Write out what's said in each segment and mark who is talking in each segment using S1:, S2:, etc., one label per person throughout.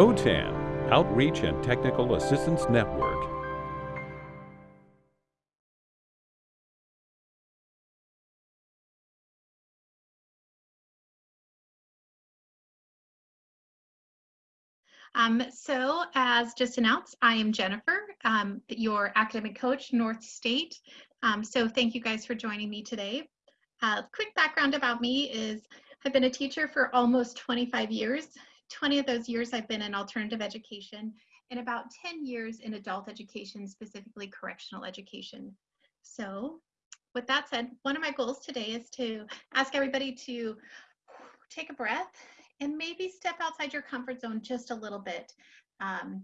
S1: OTAN, Outreach and Technical Assistance Network.
S2: Um, so as just announced, I am Jennifer, um, your academic coach, North State. Um, so thank you guys for joining me today. Uh, quick background about me is I've been a teacher for almost 25 years. 20 of those years I've been in alternative education and about 10 years in adult education, specifically correctional education. So with that said, one of my goals today is to ask everybody to take a breath and maybe step outside your comfort zone just a little bit. Um,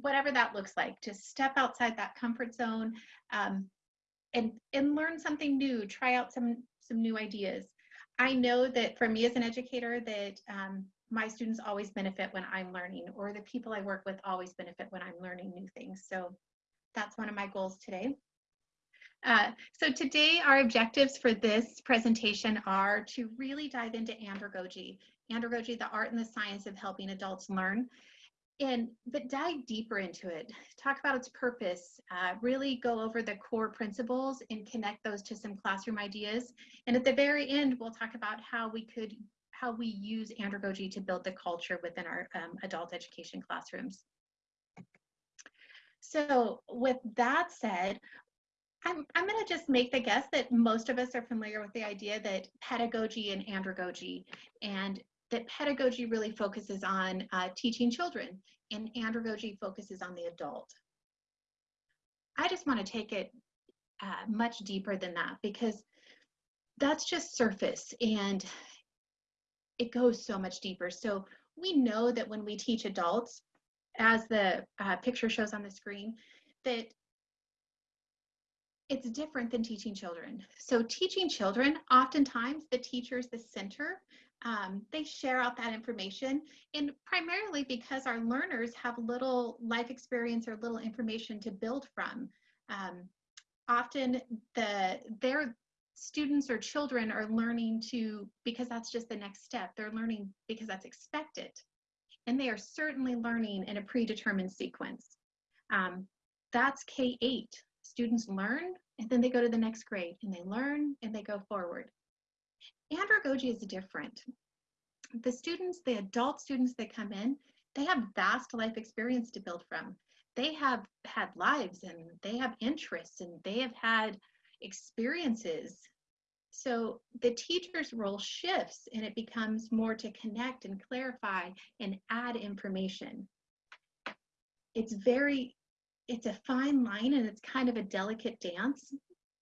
S2: whatever that looks like, just step outside that comfort zone um, and, and learn something new, try out some, some new ideas. I know that for me as an educator that um, my students always benefit when I'm learning or the people I work with always benefit when I'm learning new things. So that's one of my goals today. Uh, so today our objectives for this presentation are to really dive into andragogy andragogy, the art and the science of helping adults learn. And but dive deeper into it. Talk about its purpose. Uh, really go over the core principles and connect those to some classroom ideas. And at the very end, we'll talk about how we could how we use andragogy to build the culture within our um, adult education classrooms. So with that said, I'm, I'm going to just make the guess that most of us are familiar with the idea that pedagogy and andragogy and that pedagogy really focuses on uh, teaching children and andragogy focuses on the adult. I just want to take it uh, much deeper than that because that's just surface and it goes so much deeper. So we know that when we teach adults, as the uh, picture shows on the screen, that it's different than teaching children. So teaching children, oftentimes the teacher is the center um, they share out that information and primarily because our learners have little life experience or little information to build from. Um, often the their students or children are learning to because that's just the next step they're learning because that's expected and they are certainly learning in a predetermined sequence um, that's k8 students learn and then they go to the next grade and they learn and they go forward Andragogy is different. The students, the adult students that come in, they have vast life experience to build from. They have had lives and they have interests and they have had experiences. So the teacher's role shifts and it becomes more to connect and clarify and add information. It's very, it's a fine line and it's kind of a delicate dance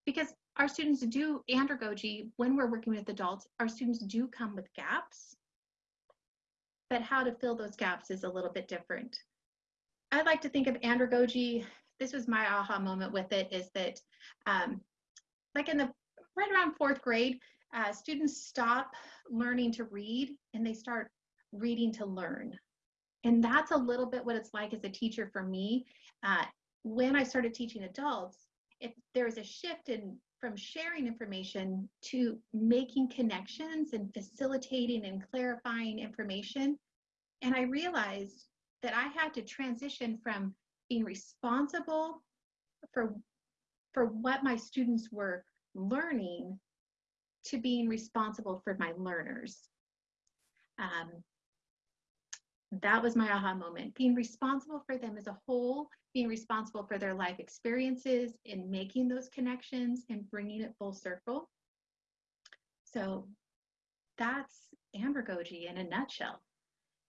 S2: because our students do andragogy when we're working with adults our students do come with gaps but how to fill those gaps is a little bit different i like to think of andragogy this was my aha moment with it is that um, like in the right around fourth grade uh, students stop learning to read and they start reading to learn and that's a little bit what it's like as a teacher for me uh, when i started teaching adults if there was a shift in from sharing information to making connections and facilitating and clarifying information. And I realized that I had to transition from being responsible for, for what my students were learning to being responsible for my learners. Um, that was my aha moment. Being responsible for them as a whole, being responsible for their life experiences and making those connections and bringing it full circle. So that's andragogy in a nutshell.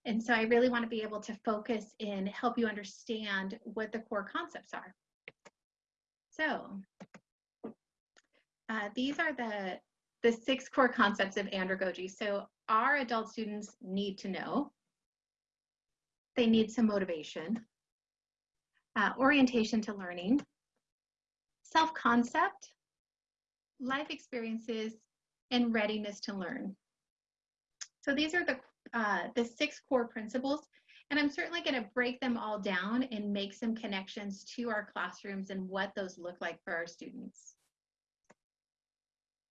S2: And so I really want to be able to focus and help you understand what the core concepts are. So uh, these are the, the six core concepts of andragogy. So our adult students need to know they need some motivation, uh, orientation to learning, self-concept, life experiences, and readiness to learn. So these are the, uh, the six core principles, and I'm certainly going to break them all down and make some connections to our classrooms and what those look like for our students.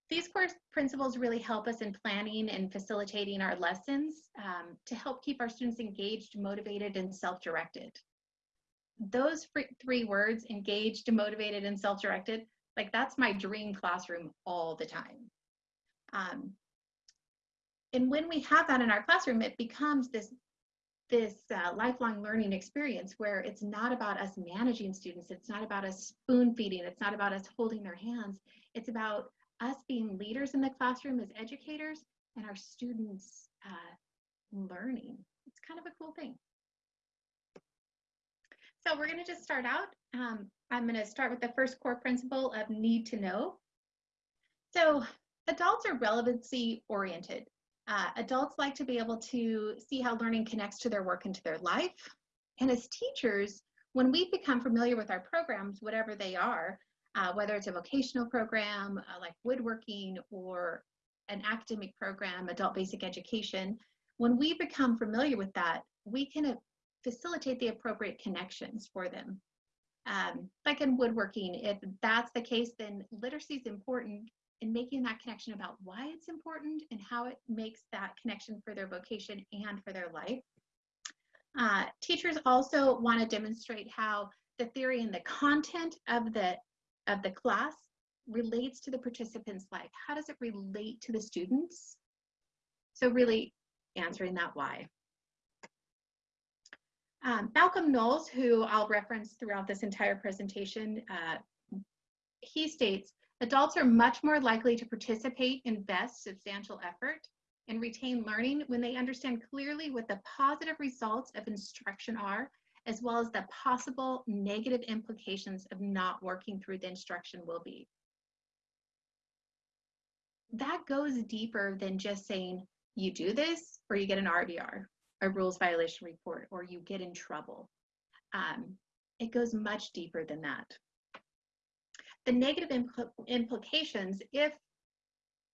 S2: These core principles really help us in planning and facilitating our lessons um, to help keep our students engaged, motivated, and self-directed. Those three words, engaged, motivated, and self-directed, like that's my dream classroom all the time. Um, and when we have that in our classroom, it becomes this this uh, lifelong learning experience where it's not about us managing students, it's not about us spoon feeding, it's not about us holding their hands, it's about us being leaders in the classroom as educators and our students uh, learning. It's kind of a cool thing. So we're going to just start out. Um, I'm going to start with the first core principle of need to know. So adults are relevancy oriented. Uh, adults like to be able to see how learning connects to their work and to their life. And as teachers, when we become familiar with our programs, whatever they are, uh, whether it's a vocational program uh, like woodworking or an academic program, adult basic education, when we become familiar with that, we can uh, facilitate the appropriate connections for them. Um, like in woodworking, if that's the case, then literacy is important in making that connection about why it's important and how it makes that connection for their vocation and for their life. Uh, teachers also want to demonstrate how the theory and the content of the of the class relates to the participant's life. How does it relate to the students? So really answering that why. Um, Malcolm Knowles, who I'll reference throughout this entire presentation, uh, he states, adults are much more likely to participate, invest substantial effort, and retain learning when they understand clearly what the positive results of instruction are as well as the possible negative implications of not working through the instruction will be. That goes deeper than just saying you do this or you get an RVR, a rules violation report, or you get in trouble. Um, it goes much deeper than that. The negative impl implications, if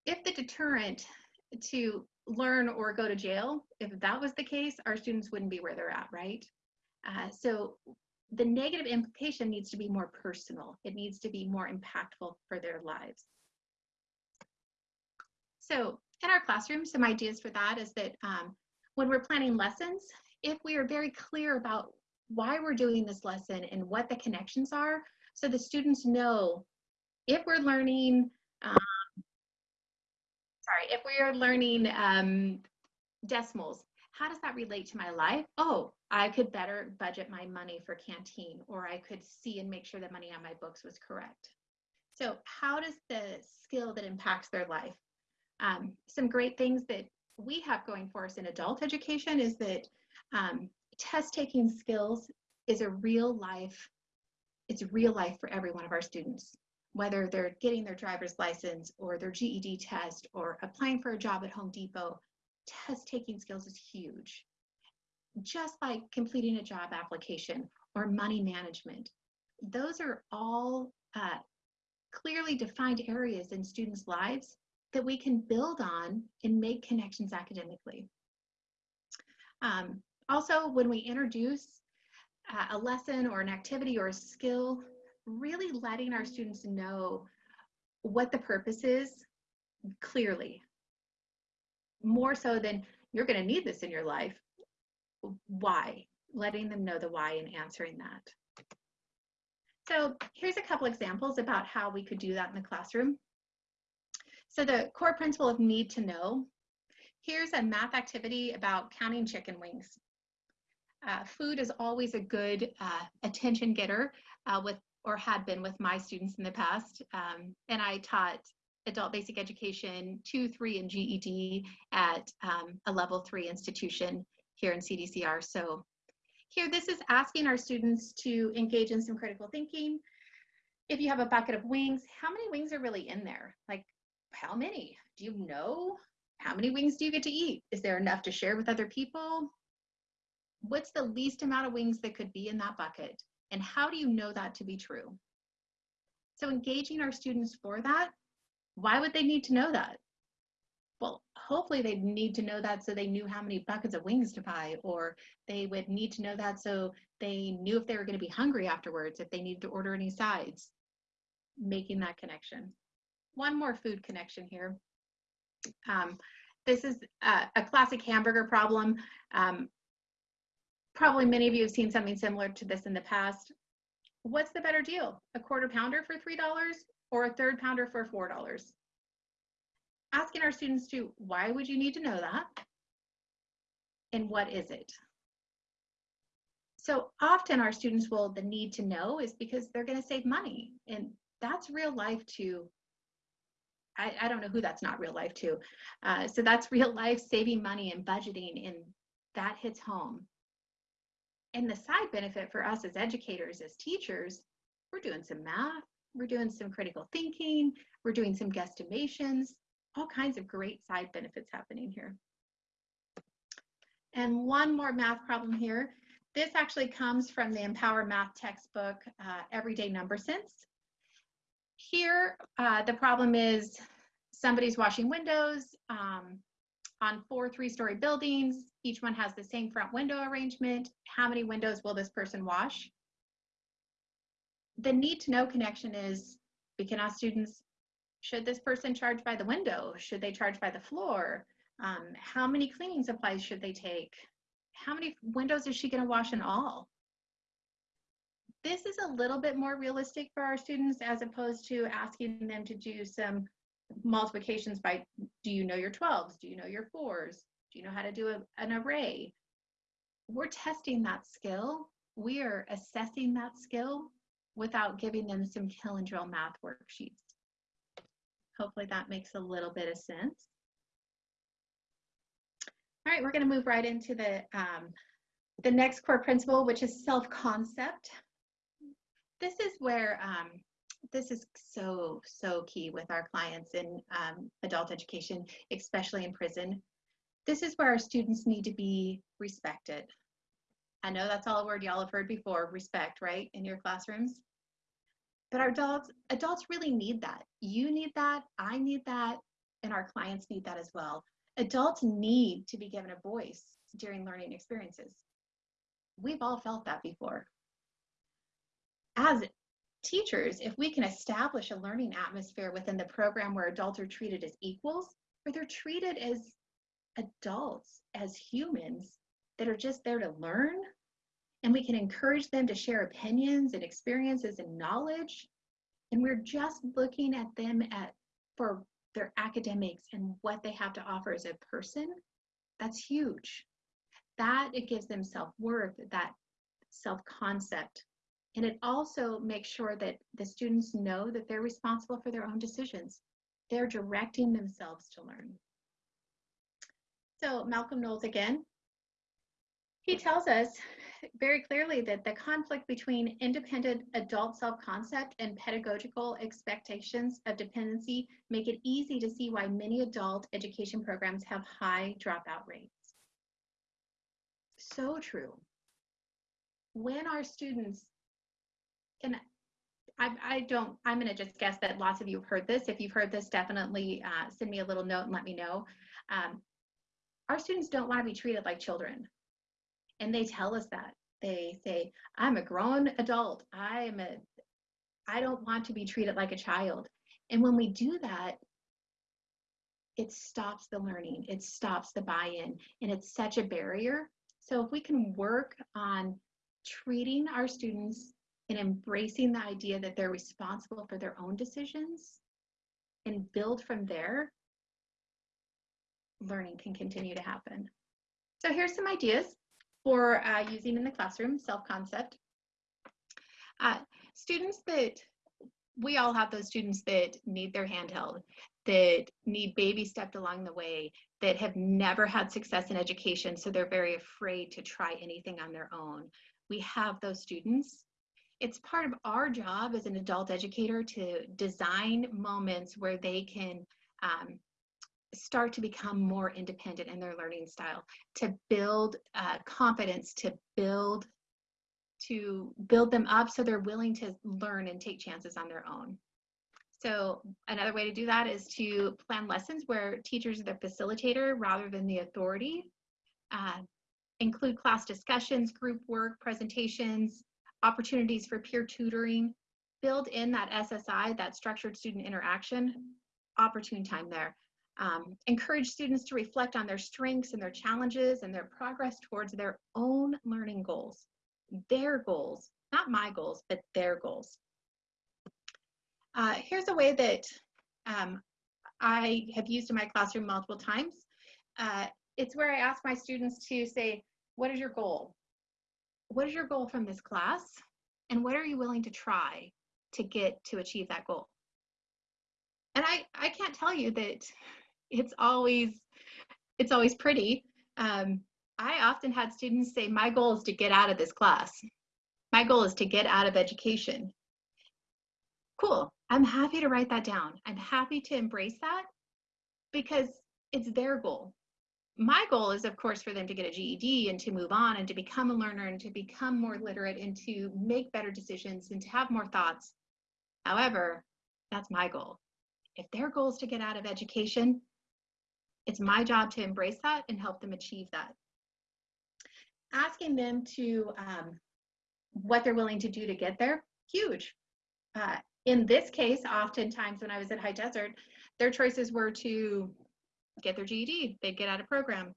S2: if the deterrent to learn or go to jail, if that was the case, our students wouldn't be where they're at, right? Uh, so the negative implication needs to be more personal. It needs to be more impactful for their lives. So in our classroom, some ideas for that is that um, when we're planning lessons, if we are very clear about why we're doing this lesson and what the connections are, so the students know if we're learning, um, sorry, if we are learning um, decimals, how does that relate to my life? Oh, I could better budget my money for canteen, or I could see and make sure the money on my books was correct. So how does the skill that impacts their life? Um, some great things that we have going for us in adult education is that um, test taking skills is a real life, it's real life for every one of our students, whether they're getting their driver's license or their GED test or applying for a job at Home Depot, test taking skills is huge just like completing a job application or money management. Those are all uh, clearly defined areas in students' lives that we can build on and make connections academically. Um, also, when we introduce a lesson or an activity or a skill, really letting our students know what the purpose is clearly. More so than you're going to need this in your life why, letting them know the why and answering that. So here's a couple examples about how we could do that in the classroom. So the core principle of need to know. Here's a math activity about counting chicken wings. Uh, food is always a good uh, attention getter uh, with or had been with my students in the past. Um, and I taught adult basic education two, three, and GED at um, a level three institution here in CDCR. So here, this is asking our students to engage in some critical thinking. If you have a bucket of wings, how many wings are really in there? Like, how many? Do you know? How many wings do you get to eat? Is there enough to share with other people? What's the least amount of wings that could be in that bucket? And how do you know that to be true? So engaging our students for that, why would they need to know that? Well, hopefully they'd need to know that so they knew how many buckets of wings to buy, or they would need to know that so they knew if they were going to be hungry afterwards, if they needed to order any sides, making that connection. one more food connection here. Um, this is a, a, classic hamburger problem. Um, probably many of you have seen something similar to this in the past. What's the better deal? A quarter pounder for $3 or a third pounder for $4? Asking our students to, why would you need to know that? And what is it? So often our students will, the need to know is because they're gonna save money. And that's real life too. I, I don't know who that's not real life to. Uh, so that's real life saving money and budgeting and that hits home. And the side benefit for us as educators, as teachers, we're doing some math, we're doing some critical thinking, we're doing some guesstimations, all kinds of great side benefits happening here. And one more math problem here. This actually comes from the Empower Math textbook, uh, Everyday Number Sense. Here, uh, the problem is somebody's washing windows um, on four three-story buildings. Each one has the same front window arrangement. How many windows will this person wash? The need to know connection is we can ask students, should this person charge by the window? Should they charge by the floor? Um, how many cleaning supplies should they take? How many windows is she going to wash in all? This is a little bit more realistic for our students as opposed to asking them to do some multiplications by do you know your 12s? Do you know your 4s? Do you know how to do a, an array? We're testing that skill. We are assessing that skill without giving them some kill and drill math worksheets. Hopefully that makes a little bit of sense. All right, we're going to move right into the, um, the next core principle, which is self-concept. This is where um, this is so, so key with our clients in um, adult education, especially in prison. This is where our students need to be respected. I know that's all a word y'all have heard before, respect, right, in your classrooms. But our adults, adults really need that. You need that, I need that, and our clients need that as well. Adults need to be given a voice during learning experiences. We've all felt that before. As teachers, if we can establish a learning atmosphere within the program where adults are treated as equals, where they're treated as adults, as humans that are just there to learn, and we can encourage them to share opinions and experiences and knowledge, and we're just looking at them at for their academics and what they have to offer as a person, that's huge. That it gives them self-worth, that self-concept and it also makes sure that the students know that they're responsible for their own decisions. They're directing themselves to learn. So Malcolm Knowles again, he tells us very clearly that the conflict between independent adult self-concept and pedagogical expectations of dependency make it easy to see why many adult education programs have high dropout rates. So true. When our students and I, I don't, I'm going to just guess that lots of you have heard this. If you've heard this, definitely uh, send me a little note and let me know. Um, our students don't want to be treated like children. And they tell us that. They say, I'm a grown adult. I am a, I don't want to be treated like a child. And when we do that, it stops the learning, it stops the buy-in, and it's such a barrier. So if we can work on treating our students and embracing the idea that they're responsible for their own decisions and build from there, learning can continue to happen. So here's some ideas for uh, using in the classroom, self-concept. Uh, students that, we all have those students that need their handheld, that need baby stepped along the way, that have never had success in education, so they're very afraid to try anything on their own. We have those students it's part of our job as an adult educator to design moments where they can um, start to become more independent in their learning style, to build uh, confidence, to build to build them up so they're willing to learn and take chances on their own. So another way to do that is to plan lessons where teachers are the facilitator rather than the authority. Uh, include class discussions, group work, presentations, opportunities for peer tutoring, build in that SSI, that structured student interaction. opportune time there. Um, encourage students to reflect on their strengths and their challenges and their progress towards their own learning goals. Their goals, not my goals, but their goals. Uh, here's a way that um, I have used in my classroom multiple times. Uh, it's where I ask my students to say, what is your goal? What is your goal from this class? And what are you willing to try to get to achieve that goal? And I, I can't tell you that it's always, it's always pretty. Um, I often had students say, my goal is to get out of this class. My goal is to get out of education. Cool, I'm happy to write that down. I'm happy to embrace that because it's their goal my goal is of course for them to get a GED and to move on and to become a learner and to become more literate and to make better decisions and to have more thoughts. However, that's my goal. If their goal is to get out of education, it's my job to embrace that and help them achieve that. Asking them to um, what they're willing to do to get there, huge. Uh, in this case, oftentimes when I was at High Desert, their choices were to get their GED, they'd get out of program.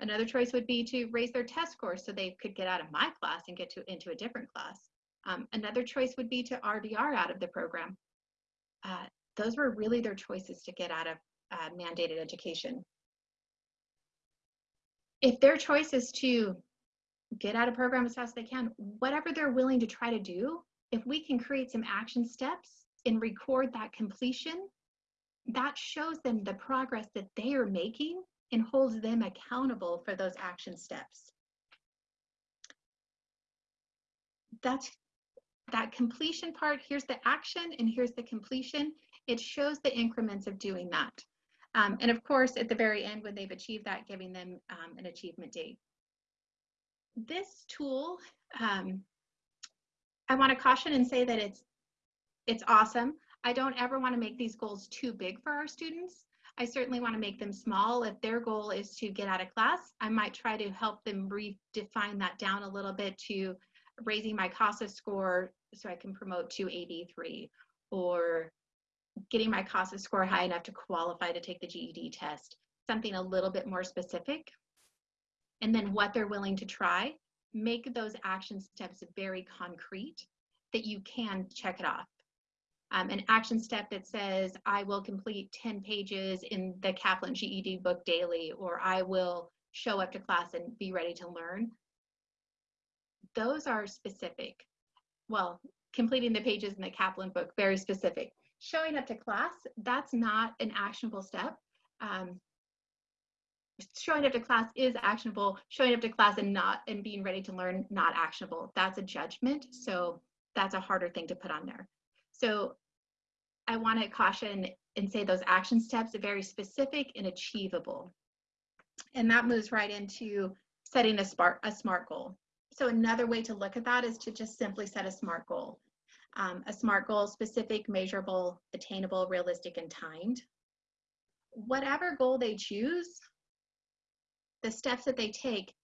S2: Another choice would be to raise their test score so they could get out of my class and get to into a different class. Um, another choice would be to RDR out of the program. Uh, those were really their choices to get out of uh, mandated education. If their choice is to get out of program as fast as they can, whatever they're willing to try to do, if we can create some action steps and record that completion, that shows them the progress that they are making and holds them accountable for those action steps. That's that completion part. Here's the action and here's the completion. It shows the increments of doing that. Um, and of course, at the very end, when they've achieved that, giving them um, an achievement date. This tool, um, I want to caution and say that it's it's awesome. I don't ever want to make these goals too big for our students. I certainly want to make them small. If their goal is to get out of class, I might try to help them redefine that down a little bit to raising my CASAS score so I can promote to AB3 or getting my CASAS score high enough to qualify to take the GED test, something a little bit more specific. And then what they're willing to try, make those action steps very concrete that you can check it off um, an action step that says, I will complete 10 pages in the Kaplan GED book daily, or I will show up to class and be ready to learn. Those are specific. Well, completing the pages in the Kaplan book, very specific. Showing up to class, that's not an actionable step. Um, showing up to class is actionable. Showing up to class and not and being ready to learn, not actionable. That's a judgment. So that's a harder thing to put on there. So I want to caution and say those action steps are very specific and achievable. And that moves right into setting a smart, a SMART goal. So another way to look at that is to just simply set a SMART goal. Um, a SMART goal, specific, measurable, attainable, realistic, and timed. Whatever goal they choose, the steps that they take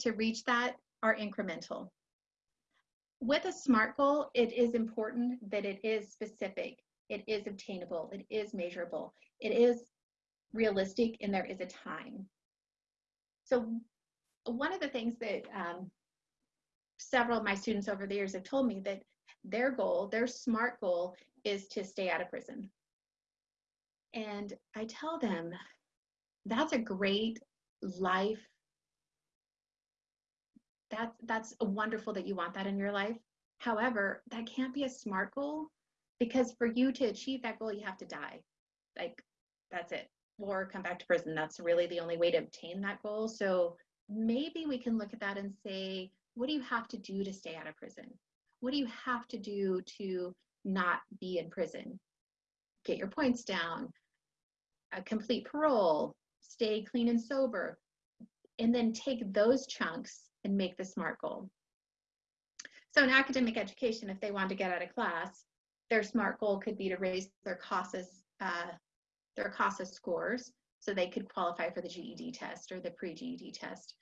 S2: to reach that are incremental. With a SMART goal, it is important that it is specific it is obtainable, it is measurable, it is realistic, and there is a time. So one of the things that um, several of my students over the years have told me that their goal, their SMART goal, is to stay out of prison. And I tell them that's a great life. That's that's wonderful that you want that in your life. However, that can't be a SMART goal because for you to achieve that goal you have to die. Like that's it. Or come back to prison. That's really the only way to obtain that goal. So maybe we can look at that and say what do you have to do to stay out of prison? What do you have to do to not be in prison? Get your points down uh, complete parole stay clean and sober and then take those chunks and make the smart goal. So in academic education if they want to get out of class their SMART goal could be to raise their CASAS, uh, their CASAS scores so they could qualify for the GED test or the pre-GED test.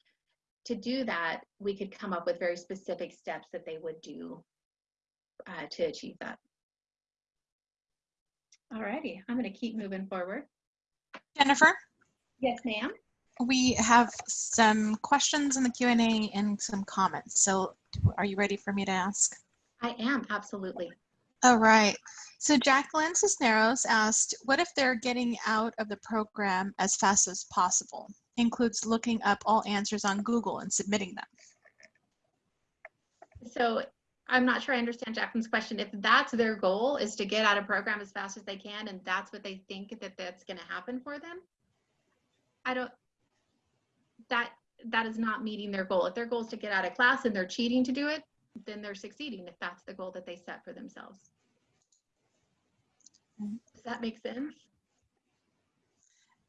S2: To do that, we could come up with very specific steps that they would do uh, to achieve that. All righty, I'm going to keep moving forward.
S3: Jennifer,
S2: Yes, ma'am.
S3: we have some questions in the Q&A and some comments. So are you ready for me to ask?
S2: I am, absolutely.
S3: All right. So Jacqueline Cisneros asked, what if they're getting out of the program as fast as possible? Includes looking up all answers on Google and submitting them.
S2: So I'm not sure I understand Jacqueline's question. If that's their goal is to get out of program as fast as they can and that's what they think that that's going to happen for them, I don't, that, that is not meeting their goal. If their goal is to get out of class and they're cheating to do it, then they're succeeding if that's the goal that they set for themselves. Does that make sense?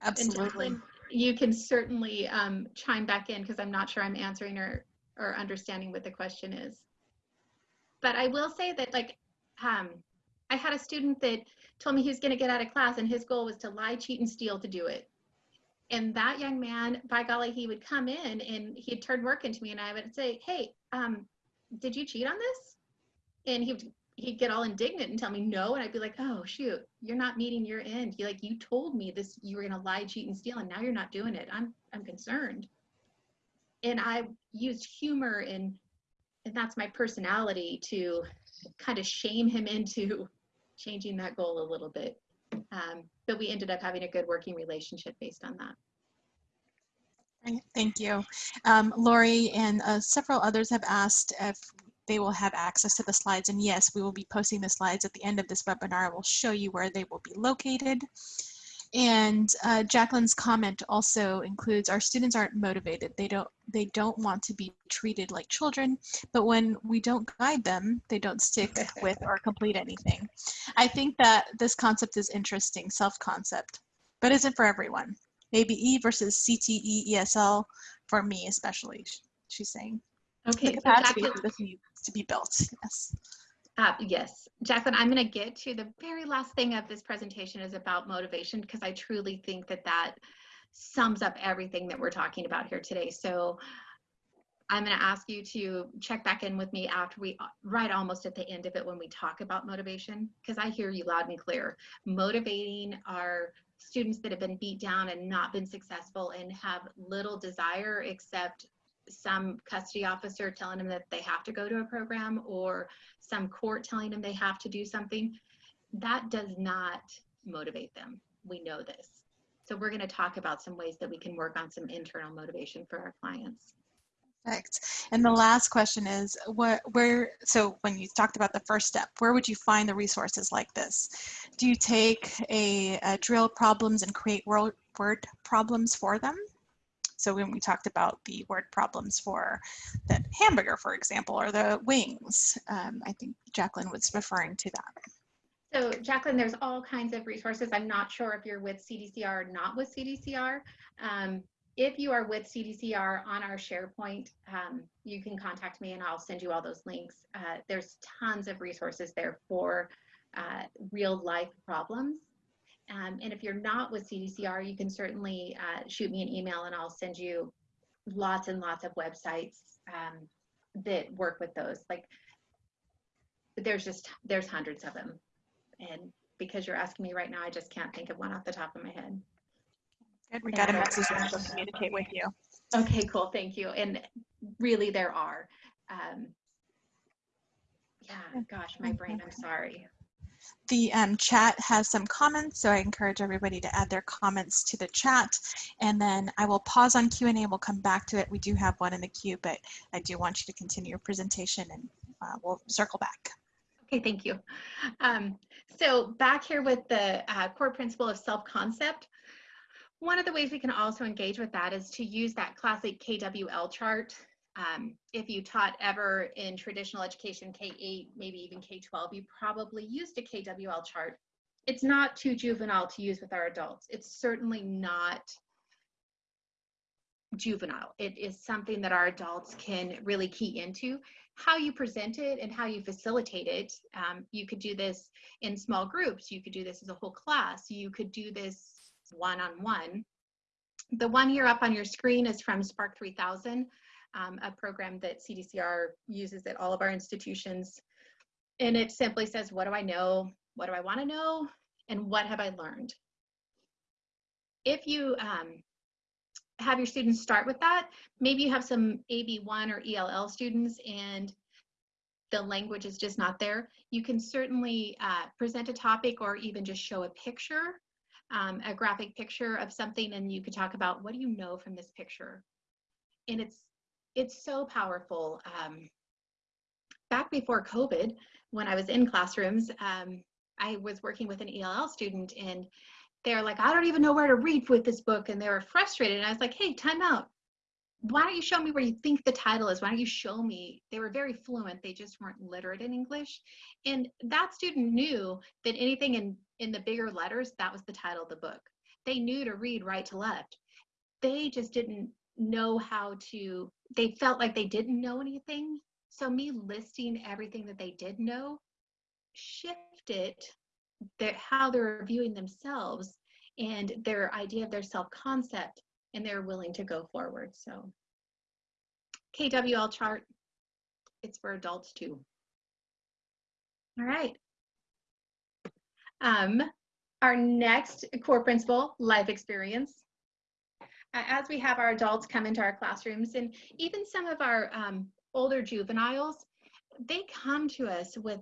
S3: Absolutely.
S2: You can certainly um, chime back in because I'm not sure I'm answering or, or understanding what the question is. But I will say that like, um, I had a student that told me he was going to get out of class and his goal was to lie, cheat, and steal to do it. And that young man, by golly, he would come in and he'd turn work into me and I would say, hey, um, did you cheat on this? And he would he'd get all indignant and tell me no and i'd be like oh shoot you're not meeting your end. You like you told me this you were going to lie cheat and steal and now you're not doing it. I'm i'm concerned. And i used humor and and that's my personality to kind of shame him into changing that goal a little bit. Um, but we ended up having a good working relationship based on that.
S3: Thank you. Um, Lori and uh, several others have asked if they will have access to the slides. And yes, we will be posting the slides at the end of this webinar. We'll show you where they will be located. And uh, Jacqueline's comment also includes our students aren't motivated. They don't they don't want to be treated like children, but when we don't guide them, they don't stick with or complete anything. I think that this concept is interesting, self-concept, but isn't for everyone. Maybe E versus CTE ESL for me especially, she's saying.
S2: okay so Jacqueline-
S3: for this needs to be built, yes.
S2: Uh, yes, Jacqueline, I'm going to get to the very last thing of this presentation is about motivation because I truly think that that sums up everything that we're talking about here today. So I'm going to ask you to check back in with me after we, right almost at the end of it when we talk about motivation, because I hear you loud and clear. Motivating our students that have been beat down and not been successful and have little desire except some custody officer telling them that they have to go to a program or some court telling them they have to do something, that does not motivate them. We know this. So we're going to talk about some ways that we can work on some internal motivation for our clients.
S3: Perfect. And the last question is, what, where, so when you talked about the first step, where would you find the resources like this? Do you take a, a drill problems and create word, word problems for them? So when we talked about the word problems for the hamburger, for example, or the wings, um, I think Jacqueline was referring to that.
S2: So Jacqueline, there's all kinds of resources. I'm not sure if you're with CDCR or not with CDCR. Um, if you are with CDCR on our SharePoint, um, you can contact me and I'll send you all those links. Uh, there's tons of resources there for uh, real life problems. Um, and if you're not with CDCR, you can certainly uh, shoot me an email and I'll send you lots and lots of websites um, that work with those. Like there's just, there's hundreds of them. And because you're asking me right now, I just can't think of one off the top of my head.
S3: Good, we got a message we'll communicate with you.
S2: Okay, cool. Thank you. And really, there are. Um, yeah, gosh, my brain, I'm sorry.
S3: The um, chat has some comments, so I encourage everybody to add their comments to the chat. And then I will pause on Q&A. We'll come back to it. We do have one in the queue, but I do want you to continue your presentation and uh, we'll circle back.
S2: Okay, thank you. Um, so back here with the uh, core principle of self-concept, one of the ways we can also engage with that is to use that classic KWL chart. Um, if you taught ever in traditional education, K-8, maybe even K-12, you probably used a KWL chart. It's not too juvenile to use with our adults. It's certainly not juvenile. It is something that our adults can really key into. How you present it and how you facilitate it. Um, you could do this in small groups. You could do this as a whole class. You could do this one-on-one. The one here up on your screen is from Spark 3000, um, a program that CDCR uses at all of our institutions. And it simply says, what do I know? What do I want to know? and what have I learned? If you um, have your students start with that, maybe you have some AB1 or ELL students and the language is just not there. You can certainly uh, present a topic or even just show a picture, um, a graphic picture of something, and you could talk about what do you know from this picture. And it's it's so powerful. Um, back before COVID, when I was in classrooms, um, I was working with an ELL student and they're like, I don't even know where to read with this book. And they were frustrated. And I was like, hey, time out. Why don't you show me where you think the title is? Why don't you show me? They were very fluent. They just weren't literate in English. And that student knew that anything in, in the bigger letters, that was the title of the book. They knew to read right to left. They just didn't know how to, they felt like they didn't know anything. So me listing everything that they did know shifted their, how they're viewing themselves and their idea of their self-concept and they're willing to go forward. So KWL chart, it's for adults too. All right. Um, our next core principle, life experience. As we have our adults come into our classrooms and even some of our um, older juveniles, they come to us with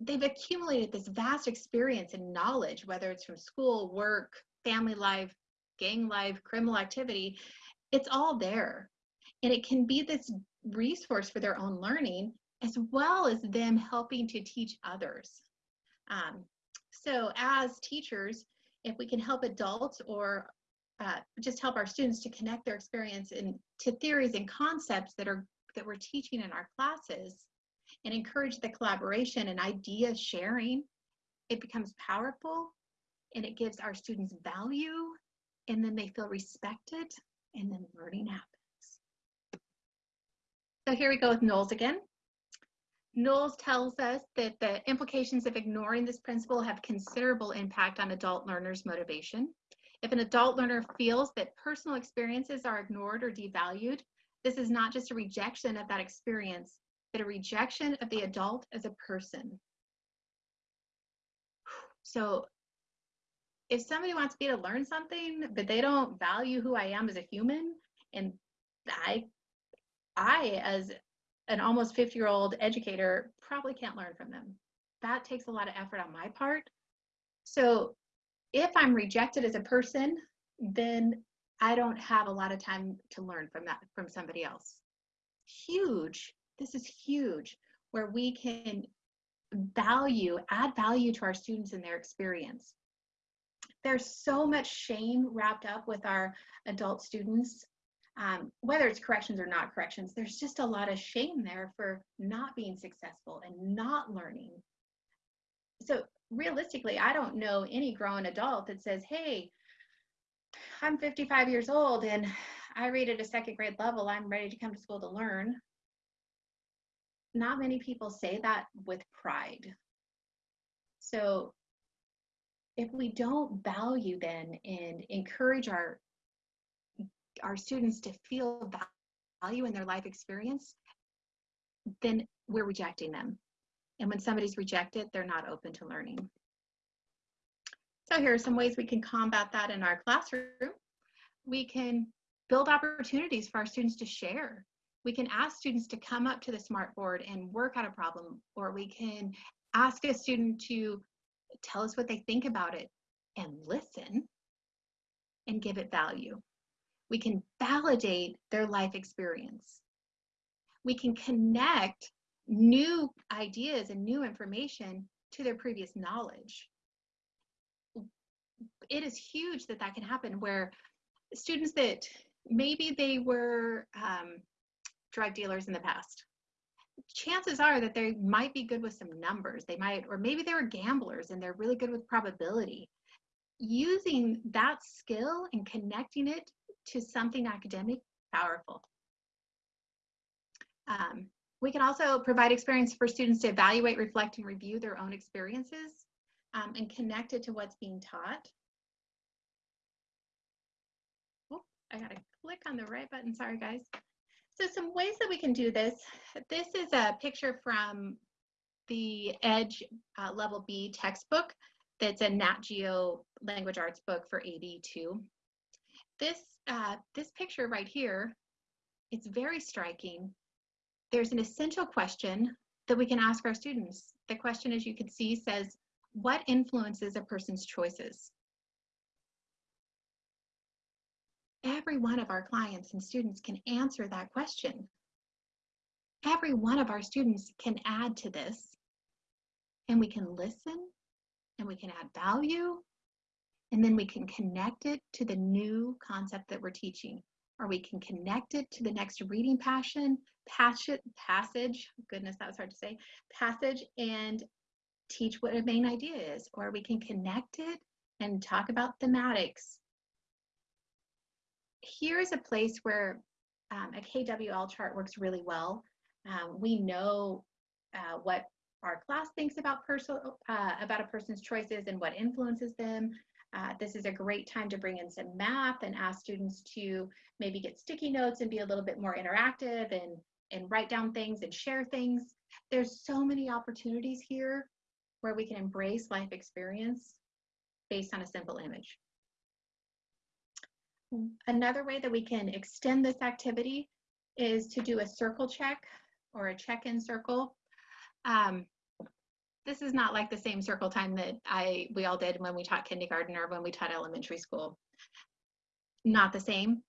S2: they've accumulated this vast experience and knowledge, whether it's from school, work, family life, gang life, criminal activity, it's all there. And it can be this resource for their own learning as well as them helping to teach others. Um, so as teachers, if we can help adults or uh, just help our students to connect their experience in, to theories and concepts that are that we're teaching in our classes, and encourage the collaboration and idea sharing, it becomes powerful and it gives our students value and then they feel respected and then learning happens. So here we go with Knowles again. Knowles tells us that the implications of ignoring this principle have considerable impact on adult learners' motivation. If an adult learner feels that personal experiences are ignored or devalued, this is not just a rejection of that experience, but a rejection of the adult as a person. So if somebody wants me to learn something, but they don't value who I am as a human, and I, I as an almost 50 year old educator probably can't learn from them. That takes a lot of effort on my part. So if I'm rejected as a person, then I don't have a lot of time to learn from that from somebody else. Huge this is huge where we can value, add value to our students and their experience. There's so much shame wrapped up with our adult students, um, whether it's corrections or not corrections, there's just a lot of shame there for not being successful and not learning. So realistically, I don't know any grown adult that says, hey, I'm 55 years old and I read at a second grade level, I'm ready to come to school to learn not many people say that with pride. So if we don't value then and encourage our our students to feel value in their life experience, then we're rejecting them. And when somebody's rejected, they're not open to learning. So here are some ways we can combat that in our classroom. We can build opportunities for our students to share we can ask students to come up to the smartboard and work on a problem, or we can ask a student to tell us what they think about it and listen and give it value. We can validate their life experience. We can connect new ideas and new information to their previous knowledge. It is huge that that can happen where students that maybe they were um, drug dealers in the past chances are that they might be good with some numbers. They might or maybe they were gamblers and they're really good with probability. Using that skill and connecting it to something academic powerful. Um, we can also provide experience for students to evaluate reflect and review their own experiences um, and connect it to what's being taught oh i gotta click on the right button sorry guys so some ways that we can do this, this is a picture from the EDGE uh, Level B textbook that's a Nat Geo language arts book for AB2. This, uh, this picture right here, it's very striking. There's an essential question that we can ask our students. The question, as you can see, says, what influences a person's choices? Every one of our clients and students can answer that question. Every one of our students can add to this and we can listen and we can add value and then we can connect it to the new concept that we're teaching or we can connect it to the next reading passion passage passage goodness that was hard to say passage and teach what a main idea is or we can connect it and talk about thematics here is a place where um, a KWL chart works really well. Um, we know uh, what our class thinks about personal uh, about a person's choices and what influences them. Uh, this is a great time to bring in some math and ask students to maybe get sticky notes and be a little bit more interactive and and write down things and share things. There's so many opportunities here where we can embrace life experience based on a simple image. Another way that we can extend this activity is to do a circle check or a check-in circle. Um, this is not like the same circle time that I we all did when we taught kindergarten or when we taught elementary school. Not the same,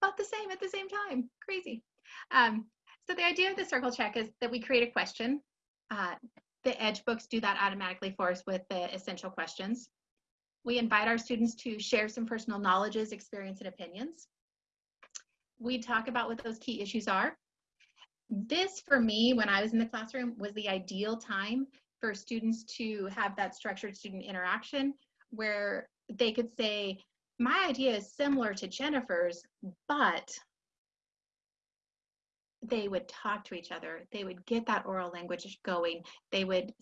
S2: but the same at the same time. Crazy. Um, so the idea of the circle check is that we create a question. Uh, the Edge books do that automatically for us with the essential questions. We invite our students to share some personal knowledges, experience, and opinions. We talk about what those key issues are. This, for me, when I was in the classroom, was the ideal time for students to have that structured student interaction where they could say, my idea is similar to Jennifer's, but they would talk to each other. They would get that oral language going. They would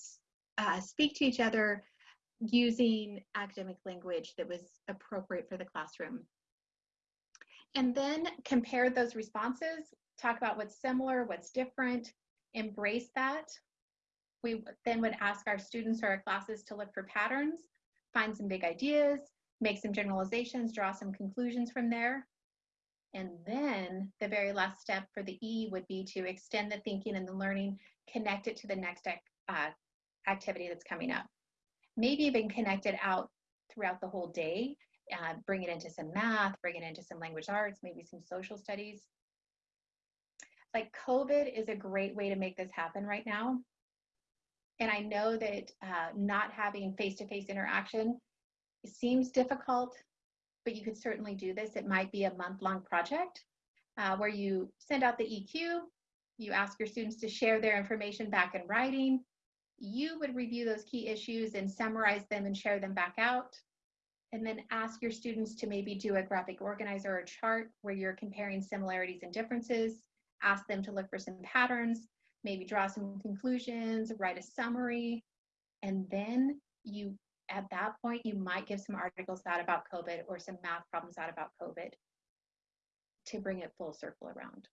S2: uh, speak to each other using academic language that was appropriate for the classroom. And then compare those responses, talk about what's similar, what's different, embrace that. We then would ask our students or our classes to look for patterns, find some big ideas, make some generalizations, draw some conclusions from there. And then the very last step for the E would be to extend the thinking and the learning, connect it to the next uh, activity that's coming up maybe even connect it out throughout the whole day, uh, bring it into some math, bring it into some language arts, maybe some social studies. Like COVID is a great way to make this happen right now. And I know that uh, not having face-to-face interaction seems difficult, but you could certainly do this. It might be a month-long project uh, where you send out the EQ, you ask your students to share their information back in writing, you would review those key issues and summarize them and share them back out. And then ask your students to maybe do a graphic organizer or a chart where you're comparing similarities and differences. Ask them to look for some patterns, maybe draw some conclusions, write a summary. And then you, at that point, you might give some articles out about COVID or some math problems out about COVID to bring it full circle around.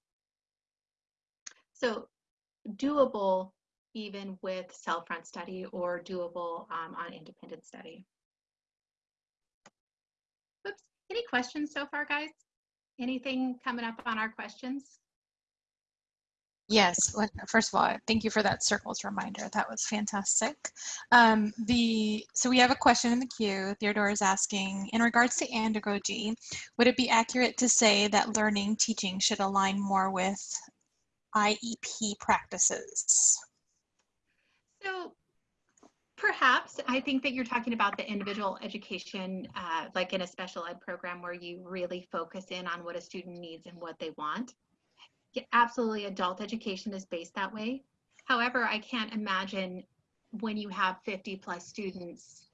S2: So doable even with self-front study or doable um, on independent study. Oops, any questions so far, guys? Anything coming up on our questions?
S3: Yes, first of all, thank you for that circles reminder. That was fantastic. Um, the So we have a question in the queue. Theodore is asking, in regards to andragogy, would it be accurate to say that learning teaching should align more with IEP practices?
S2: So perhaps I think that you're talking about the individual education, uh, like in a special ed program where you really focus in on what a student needs and what they want. Absolutely, adult education is based that way. However, I can't imagine when you have 50 plus students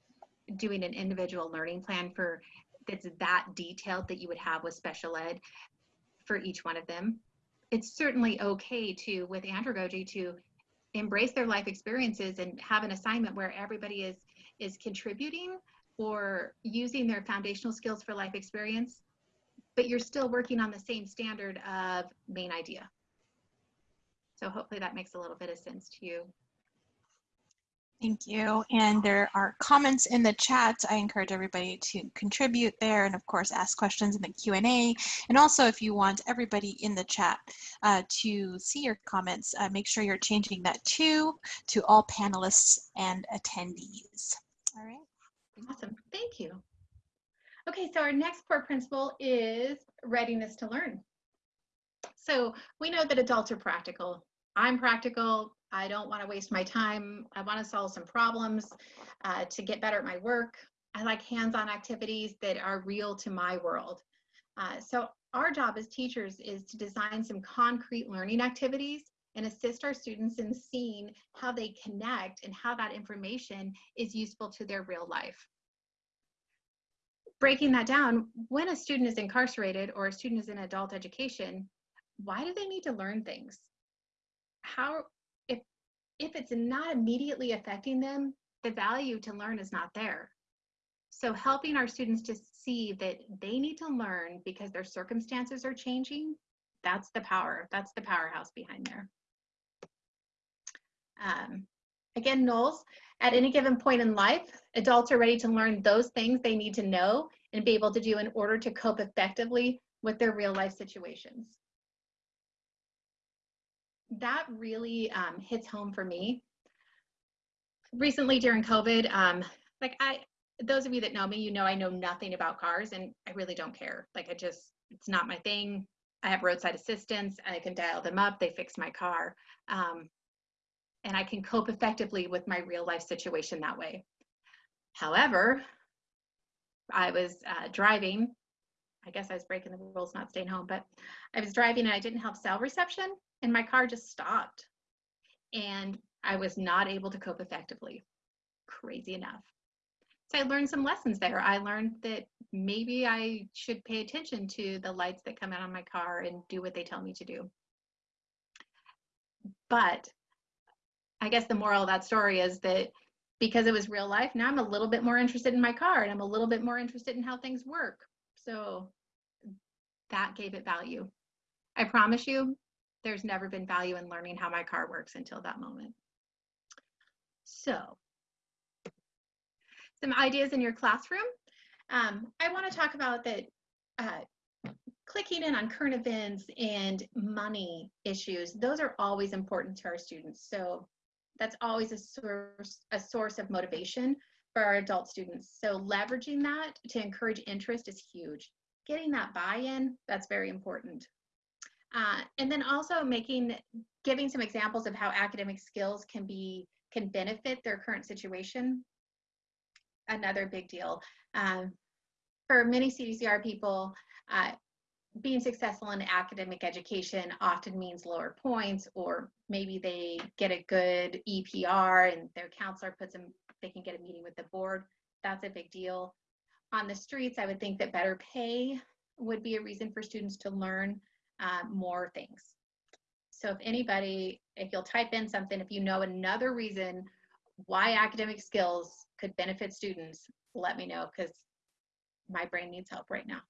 S2: doing an individual learning plan for that's that detailed that you would have with special ed for each one of them. It's certainly okay to, with andragogy, to embrace their life experiences and have an assignment where everybody is is contributing or using their foundational skills for life experience but you're still working on the same standard of main idea so hopefully that makes a little bit of sense to you
S3: Thank you. And there are comments in the chat. I encourage everybody to contribute there and of course ask questions in the Q&A. And also if you want everybody in the chat uh, to see your comments, uh, make sure you're changing that to, to all panelists and attendees. All right.
S2: Awesome, thank you. Okay, so our next core principle is readiness to learn. So we know that adults are practical. I'm practical, I don't want to waste my time. I want to solve some problems uh, to get better at my work. I like hands-on activities that are real to my world. Uh, so our job as teachers is to design some concrete learning activities and assist our students in seeing how they connect and how that information is useful to their real life. Breaking that down, when a student is incarcerated or a student is in adult education, why do they need to learn things? How if if it's not immediately affecting them, the value to learn is not there. So helping our students to see that they need to learn because their circumstances are changing, that's the power, that's the powerhouse behind there. Um, again, Knowles, at any given point in life, adults are ready to learn those things they need to know and be able to do in order to cope effectively with their real life situations that really um, hits home for me. Recently during COVID, um, like I, those of you that know me, you know I know nothing about cars and I really don't care. Like I just, it's not my thing. I have roadside assistance. I can dial them up. They fix my car. Um, and I can cope effectively with my real life situation that way. However, I was uh, driving. I guess I was breaking the rules, not staying home, but I was driving and I didn't have cell reception and my car just stopped and I was not able to cope effectively. Crazy enough. So I learned some lessons there. I learned that maybe I should pay attention to the lights that come out on my car and do what they tell me to do. But I guess the moral of that story is that because it was real life, now I'm a little bit more interested in my car and I'm a little bit more interested in how things work. So that gave it value. I promise you, there's never been value in learning how my car works until that moment. So, some ideas in your classroom. Um, I want to talk about that uh, clicking in on current events and money issues. Those are always important to our students. So that's always a source, a source of motivation for our adult students. So leveraging that to encourage interest is huge. Getting that buy-in, that's very important. Uh, and then also making, giving some examples of how academic skills can be, can benefit their current situation. Another big deal. Um, for many CDCR people, uh, being successful in academic education often means lower points, or maybe they get a good EPR and their counselor puts them, they can get a meeting with the board. That's a big deal. On the streets, I would think that better pay would be a reason for students to learn uh, more things. So if anybody, if you'll type in something, if you know another reason why academic skills could benefit students, let me know because my brain needs help right now.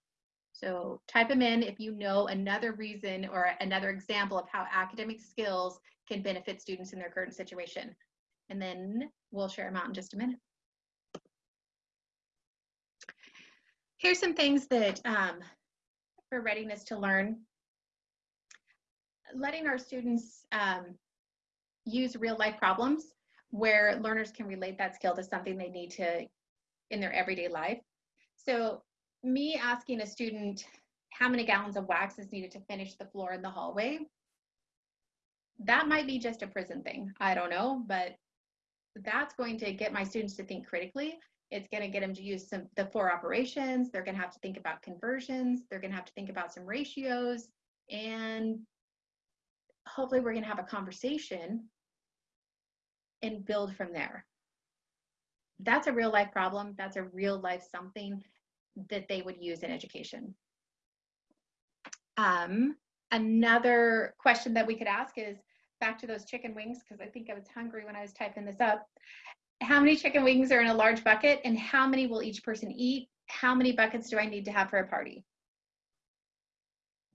S2: So type them in if you know another reason or another example of how academic skills can benefit students in their current situation. And then we'll share them out in just a minute. Here's some things that um, for readiness to learn letting our students um, use real life problems where learners can relate that skill to something they need to in their everyday life. So me asking a student how many gallons of wax is needed to finish the floor in the hallway, that might be just a prison thing. I don't know, but that's going to get my students to think critically. It's going to get them to use some the four operations. They're going to have to think about conversions. They're going to have to think about some ratios and hopefully we're going to have a conversation and build from there. That's a real life problem. That's a real life something that they would use in education. Um, another question that we could ask is back to those chicken wings, because I think I was hungry when I was typing this up. How many chicken wings are in a large bucket and how many will each person eat? How many buckets do I need to have for a party?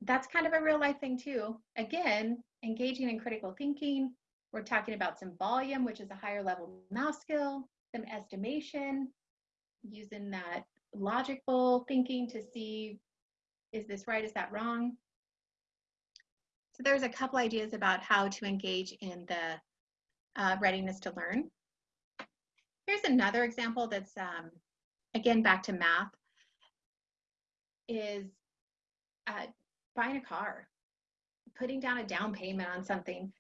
S2: That's kind of a real life thing too. Again, engaging in critical thinking, We're talking about some volume, which is a higher level math skill, some estimation, using that logical thinking to see, is this right, is that wrong? So there's a couple ideas about how to engage in the uh, readiness to learn. Here's another example that's, um, again, back to math, is uh, buying a car, putting down a down payment on something.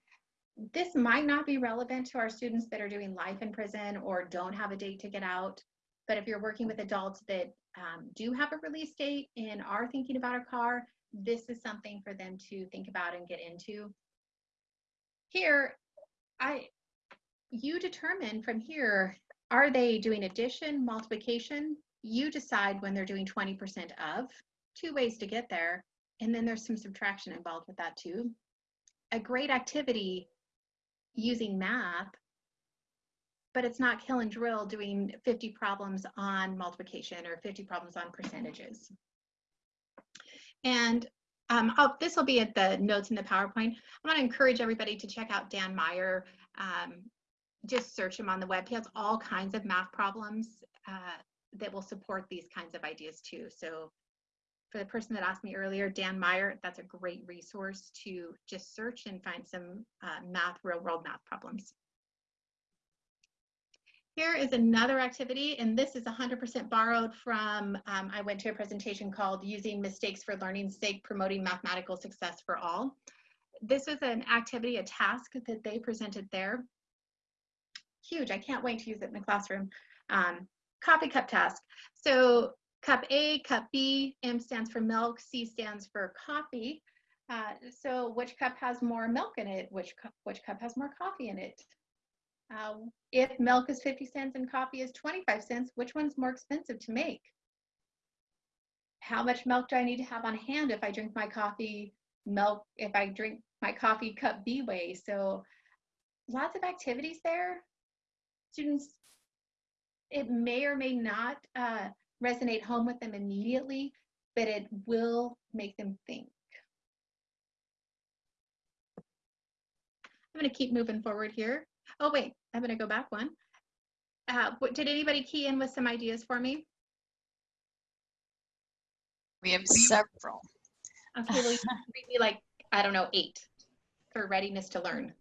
S2: This might not be relevant to our students that are doing life in prison or don't have a date to get out. But if you're working with adults that um, do have a release date and are thinking about a car, this is something for them to think about and get into. Here, I, you determine from here, are they doing addition, multiplication? You decide when they're doing 20% of, two ways to get there. And then there's some subtraction involved with that too. A great activity using math, but it's not kill and drill doing 50 problems on multiplication or 50 problems on percentages. And um, this will be at the notes in the PowerPoint. I want to encourage everybody to check out Dan Meyer. Um, just search him on the web. He has all kinds of math problems uh, that will support these kinds of ideas too. So for the person that asked me earlier, Dan Meyer, that's a great resource to just search and find some uh, math, real world math problems. Here is another activity, and this is 100% borrowed from, um, I went to a presentation called Using Mistakes for Learning's Sake, Promoting Mathematical Success for All. This was an activity, a task that they presented there. Huge, I can't wait to use it in the classroom. Um, coffee cup task. So cup A, cup B, M stands for milk, C stands for coffee. Uh, so which cup has more milk in it? Which cup, which cup has more coffee in it? Uh, if milk is 50 cents and coffee is 25 cents, which one's more expensive to make? How much milk do I need to have on hand if I drink my coffee milk, if I drink my coffee cup B way? So lots of activities there. Students, it may or may not uh, resonate home with them immediately, but it will make them think. I'm going to keep moving forward here. Oh, wait, I'm going to go back one. Uh, what, did anybody key in with some ideas for me?
S3: We have several.
S2: Okay, well, me like, I don't know, eight for readiness to learn.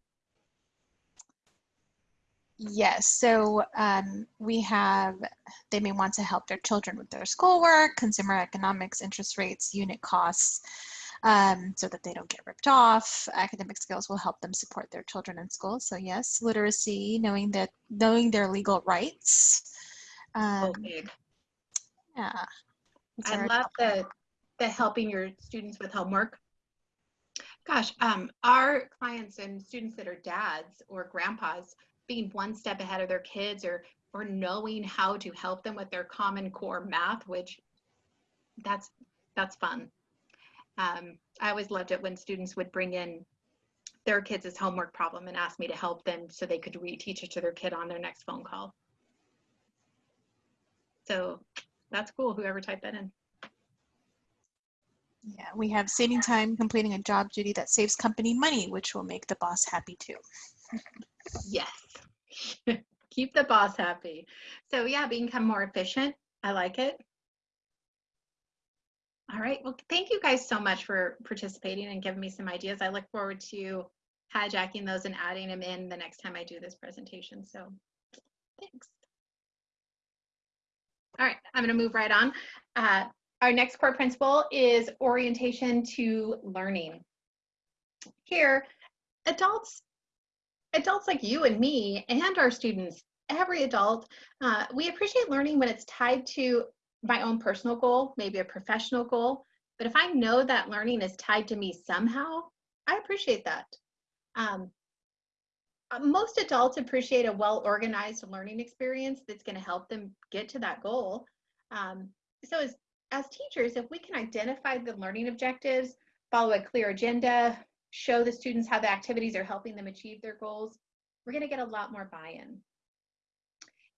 S3: Yes, so um, we have, they may want to help their children with their schoolwork, consumer economics, interest rates, unit costs, um, so that they don't get ripped off. Academic skills will help them support their children in school. So yes, literacy, knowing that knowing their legal rights. Um,
S2: okay.
S3: Yeah.
S2: I love the the helping your students with homework. Gosh, um, our clients and students that are dads or grandpas being one step ahead of their kids or or knowing how to help them with their common core math, which that's that's fun. Um, I always loved it when students would bring in their kids' homework problem and ask me to help them so they could reteach it to their kid on their next phone call. So that's cool, whoever typed that in.
S3: Yeah, we have saving time completing a job duty that saves company money, which will make the boss happy too.
S2: yes. Keep the boss happy. So yeah, become more efficient. I like it. All right. Well, thank you guys so much for participating and giving me some ideas. I look forward to hijacking those and adding them in the next time I do this presentation. So thanks. All right, I'm going to move right on. Uh, our next core principle is orientation to learning. Here, adults, adults like you and me and our students, every adult, uh, we appreciate learning when it's tied to my own personal goal, maybe a professional goal. But if I know that learning is tied to me somehow, I appreciate that. Um, uh, most adults appreciate a well-organized learning experience that's going to help them get to that goal. Um, so as, as teachers, if we can identify the learning objectives, follow a clear agenda, show the students how the activities are helping them achieve their goals, we're going to get a lot more buy-in.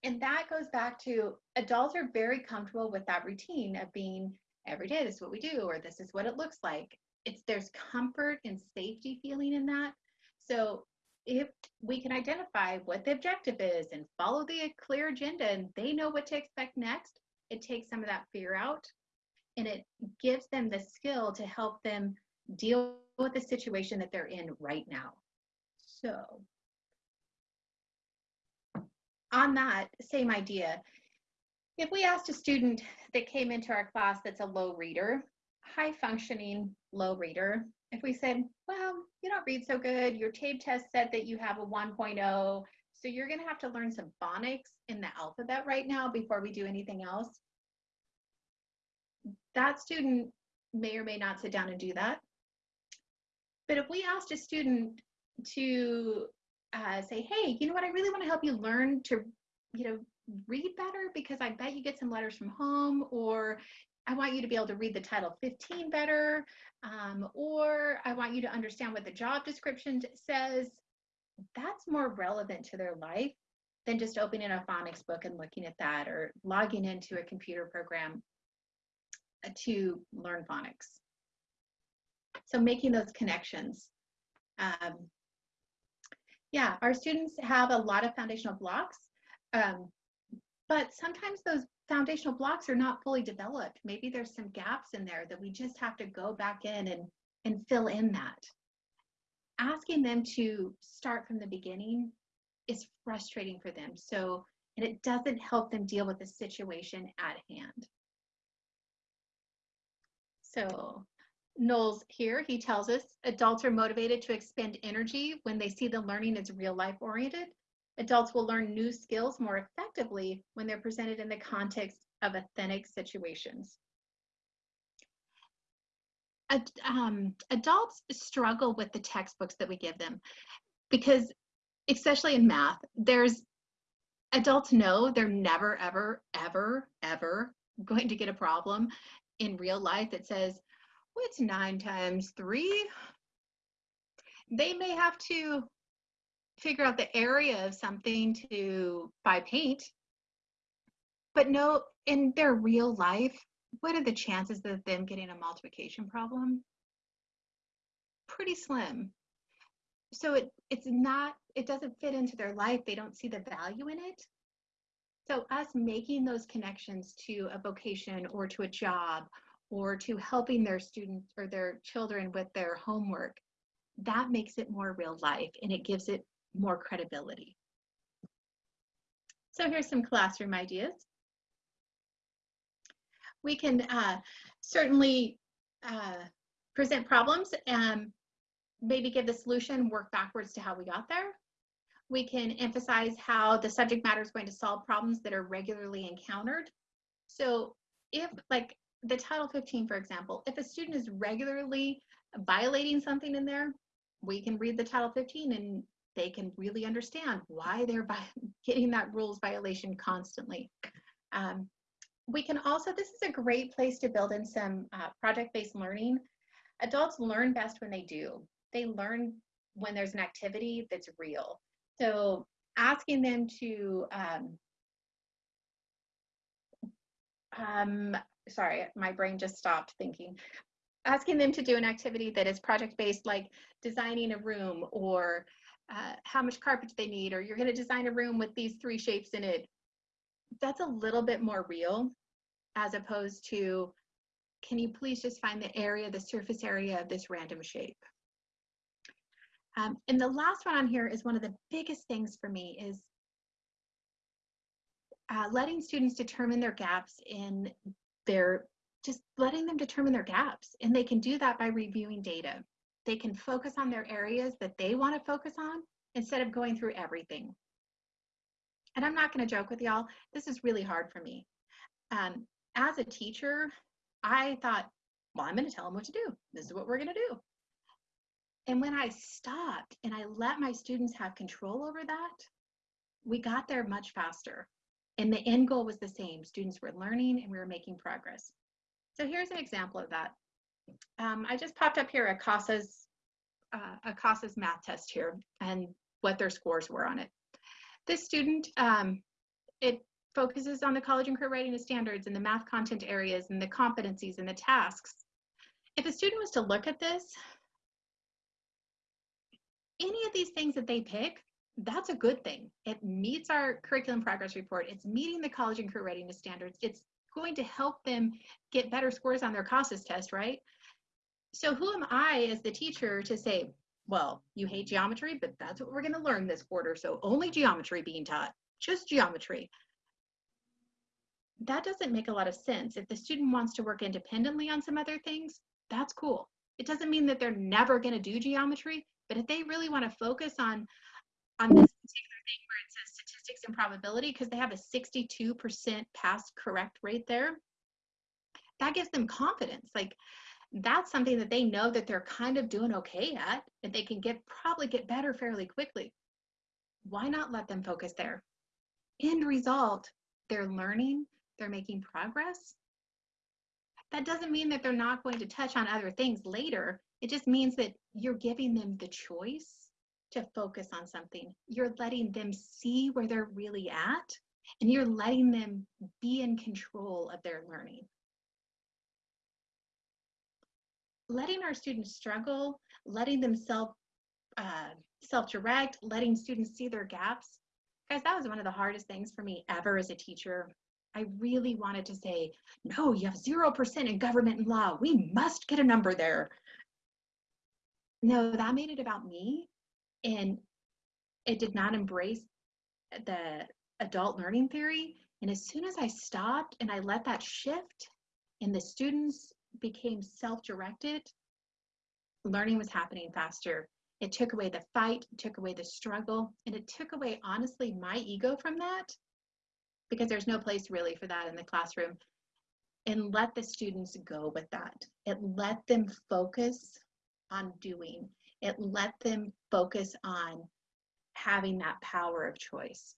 S2: And that goes back to adults are very comfortable with that routine of being every day, this is what we do, or this is what it looks like. It's there's comfort and safety feeling in that. So if we can identify what the objective is and follow the clear agenda and they know what to expect next, it takes some of that fear out and it gives them the skill to help them deal with the situation that they're in right now. So on that same idea, if we asked a student that came into our class that's a low reader, high functioning low reader, if we said, well, you don't read so good, your TABE test said that you have a 1.0, so you're gonna have to learn some phonics in the alphabet right now before we do anything else. That student may or may not sit down and do that. But if we asked a student to uh, say, hey, you know what, I really want to help you learn to, you know, read better because I bet you get some letters from home, or I want you to be able to read the Title 15 better, um, or I want you to understand what the job description says. That's more relevant to their life than just opening a phonics book and looking at that or logging into a computer program uh, to learn phonics. So making those connections. Um, yeah, our students have a lot of foundational blocks, um, but sometimes those foundational blocks are not fully developed. Maybe there's some gaps in there that we just have to go back in and, and fill in that. Asking them to start from the beginning is frustrating for them. So, and it doesn't help them deal with the situation at hand. So Knowles here, he tells us adults are motivated to expend energy when they see the learning is real life oriented. Adults will learn new skills more effectively when they're presented in the context of authentic situations. Ad, um, adults struggle with the textbooks that we give them because, especially in math, there's adults know they're never, ever, ever, ever going to get a problem in real life that says, what's nine times three? They may have to figure out the area of something to buy paint, but no, in their real life, what are the chances of them getting a multiplication problem? Pretty slim. So it it's not, it doesn't fit into their life. They don't see the value in it. So us making those connections to a vocation or to a job or to helping their students or their children with their homework, that makes it more real life and it gives it more credibility. So here's some classroom ideas. We can uh, certainly uh, present problems and maybe give the solution, work backwards to how we got there. We can emphasize how the subject matter is going to solve problems that are regularly encountered. So if like the Title 15, for example, if a student is regularly violating something in there, we can read the Title 15 and they can really understand why they're getting that rules violation constantly. Um, we can also, this is a great place to build in some uh, project-based learning. Adults learn best when they do. They learn when there's an activity that's real. So asking them to, um, um, sorry, my brain just stopped thinking. Asking them to do an activity that is project-based, like designing a room or uh, how much carpet they need, or you're going to design a room with these three shapes in it. That's a little bit more real as opposed to, can you please just find the area, the surface area of this random shape? Um, and the last one on here is one of the biggest things for me is uh, letting students determine their gaps in their, just letting them determine their gaps. And they can do that by reviewing data. They can focus on their areas that they want to focus on instead of going through everything. And I'm not going to joke with y'all, this is really hard for me. Um, as a teacher, I thought, well, I'm going to tell them what to do. This is what we're going to do. And when I stopped and I let my students have control over that, we got there much faster. And the end goal was the same. Students were learning and we were making progress. So here's an example of that. Um, I just popped up here a CASAS, uh, a CASAS math test here and what their scores were on it. This student, um, it focuses on the college and career readiness standards and the math content areas and the competencies and the tasks. If a student was to look at this, any of these things that they pick, that's a good thing. It meets our curriculum progress report. It's meeting the college and career readiness standards. It's going to help them get better scores on their CASAS test, right? So who am I as the teacher to say, well, you hate geometry, but that's what we're going to learn this quarter. So only geometry being taught, just geometry. That doesn't make a lot of sense. If the student wants to work independently on some other things, that's cool. It doesn't mean that they're never going to do geometry, but if they really want to focus on on this particular thing where it says statistics and probability, because they have a 62% pass correct rate there, that gives them confidence. Like that's something that they know that they're kind of doing okay at and they can get probably get better fairly quickly. Why not let them focus there? End result, they're learning, they're making progress. That doesn't mean that they're not going to touch on other things later. It just means that you're giving them the choice to focus on something. You're letting them see where they're really at and you're letting them be in control of their learning. Letting our students struggle, letting them self uh, self-direct, letting students see their gaps. Guys, that was one of the hardest things for me ever as a teacher. I really wanted to say, no, you have 0% in government and law. We must get a number there. No, that made it about me and it did not embrace the adult learning theory. And as soon as I stopped and I let that shift and the students became self-directed, learning was happening faster. It took away the fight, it took away the struggle, and it took away, honestly, my ego from that because there's no place really for that in the classroom. And let the students go with that. It let them focus on doing it let them focus on having that power of choice.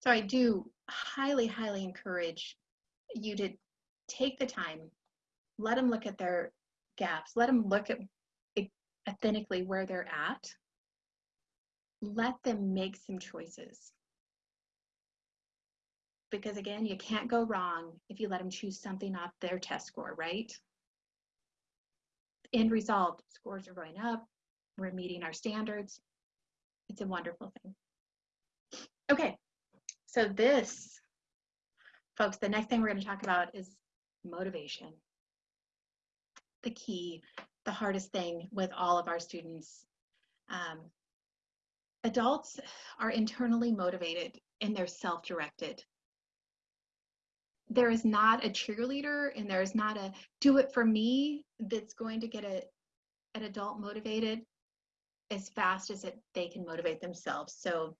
S2: So I do highly, highly encourage you to take the time, let them look at their gaps, let them look at authentically where they're at, let them make some choices. Because again, you can't go wrong if you let them choose something off their test score, right? End result, scores are going up, we're meeting our standards. It's a wonderful thing. Okay, so this, folks, the next thing we're going to talk about is motivation. The key, the hardest thing with all of our students. Um, adults are internally motivated and they're self-directed there is not a cheerleader and there is not a do it for me that's going to get a, an adult motivated as fast as it, they can motivate themselves. So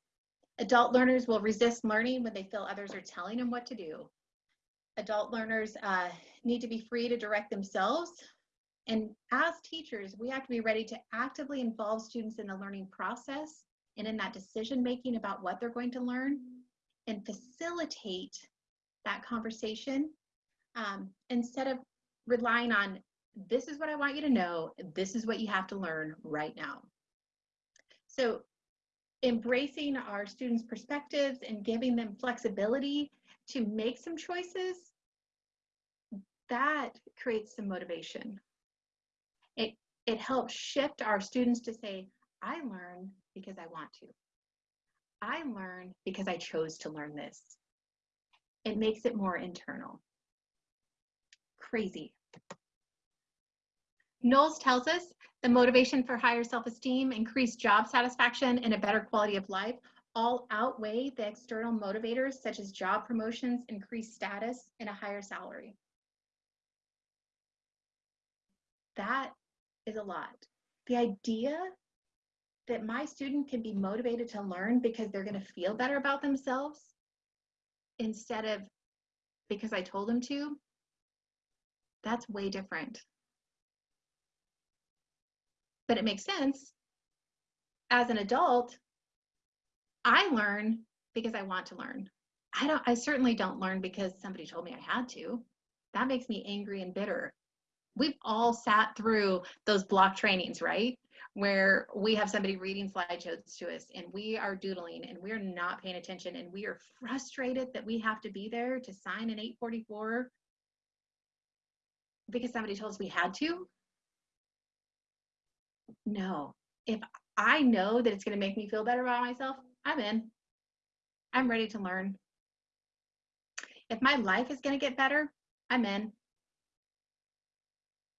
S2: adult learners will resist learning when they feel others are telling them what to do. Adult learners uh, need to be free to direct themselves. And as teachers, we have to be ready to actively involve students in the learning process and in that decision making about what they're going to learn and facilitate that conversation um, instead of relying on this is what I want you to know, this is what you have to learn right now. So embracing our students' perspectives and giving them flexibility to make some choices, that creates some motivation. It, it helps shift our students to say, I learn because I want to. I learn because I chose to learn this. It makes it more internal. Crazy. Knowles tells us the motivation for higher self-esteem, increased job satisfaction, and a better quality of life all outweigh the external motivators such as job promotions, increased status, and a higher salary. That is a lot. The idea that my student can be motivated to learn because they're going to feel better about themselves instead of because I told him to, that's way different. But it makes sense. As an adult, I learn because I want to learn. I don't I certainly don't learn because somebody told me I had to. That makes me angry and bitter. We've all sat through those block trainings, right? Where we have somebody reading slideshows to us and we are doodling and we're not paying attention and we are frustrated that we have to be there to sign an 844 because somebody told us we had to. No, if I know that it's going to make me feel better about myself, I'm in. I'm ready to learn. If my life is going to get better, I'm in.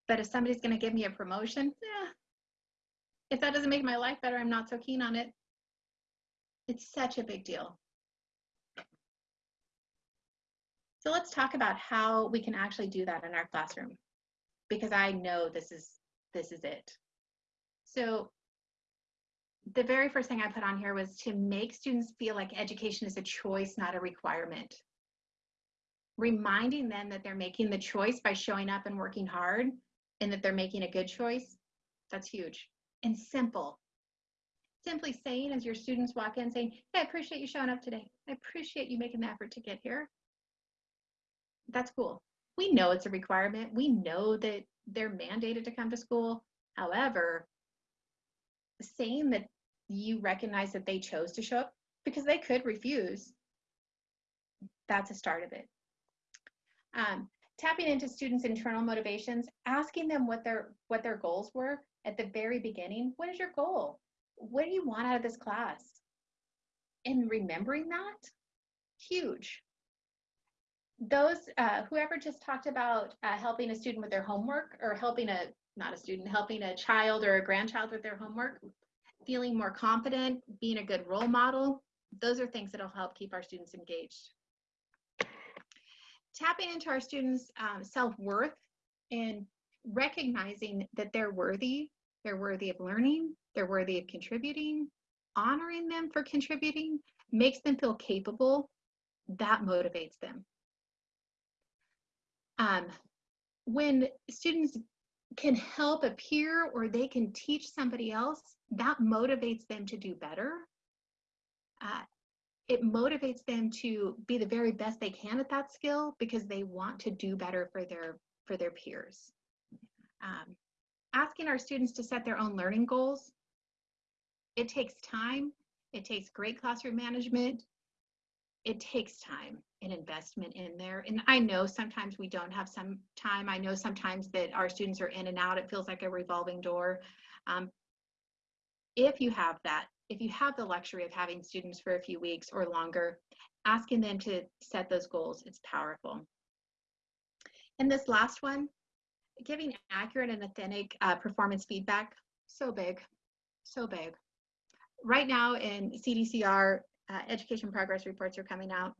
S2: But if somebody's going to give me a promotion, yeah. If that doesn't make my life better, I'm not so keen on it. It's such a big deal. So let's talk about how we can actually do that in our classroom because I know this is this is it. So the very first thing I put on here was to make students feel like education is a choice, not a requirement. Reminding them that they're making the choice by showing up and working hard and that they're making a good choice, that's huge and simple. Simply saying as your students walk in, saying, hey, I appreciate you showing up today. I appreciate you making the effort to get here. That's cool. We know it's a requirement. We know that they're mandated to come to school. However, saying that you recognize that they chose to show up because they could refuse, that's a start of it. Um, tapping into students' internal motivations, asking them what their what their goals were at the very beginning. What is your goal? What do you want out of this class? And remembering that, huge. Those, uh, whoever just talked about uh, helping a student with their homework or helping a, not a student, helping a child or a grandchild with their homework, feeling more confident, being a good role model, those are things that'll help keep our students engaged. Tapping into our students' um, self-worth and recognizing that they're worthy, they're worthy of learning, they're worthy of contributing, honoring them for contributing makes them feel capable, that motivates them. Um, when students can help a peer or they can teach somebody else, that motivates them to do better. Uh, it motivates them to be the very best they can at that skill because they want to do better for their for their peers. Um, asking our students to set their own learning goals, it takes time, it takes great classroom management, it takes time and investment in there. And I know sometimes we don't have some time. I know sometimes that our students are in and out. It feels like a revolving door. Um, if you have that, if you have the luxury of having students for a few weeks or longer, asking them to set those goals, it's powerful. And this last one, giving accurate and authentic uh, performance feedback, so big, so big. Right now in CDCR, uh, education progress reports are coming out,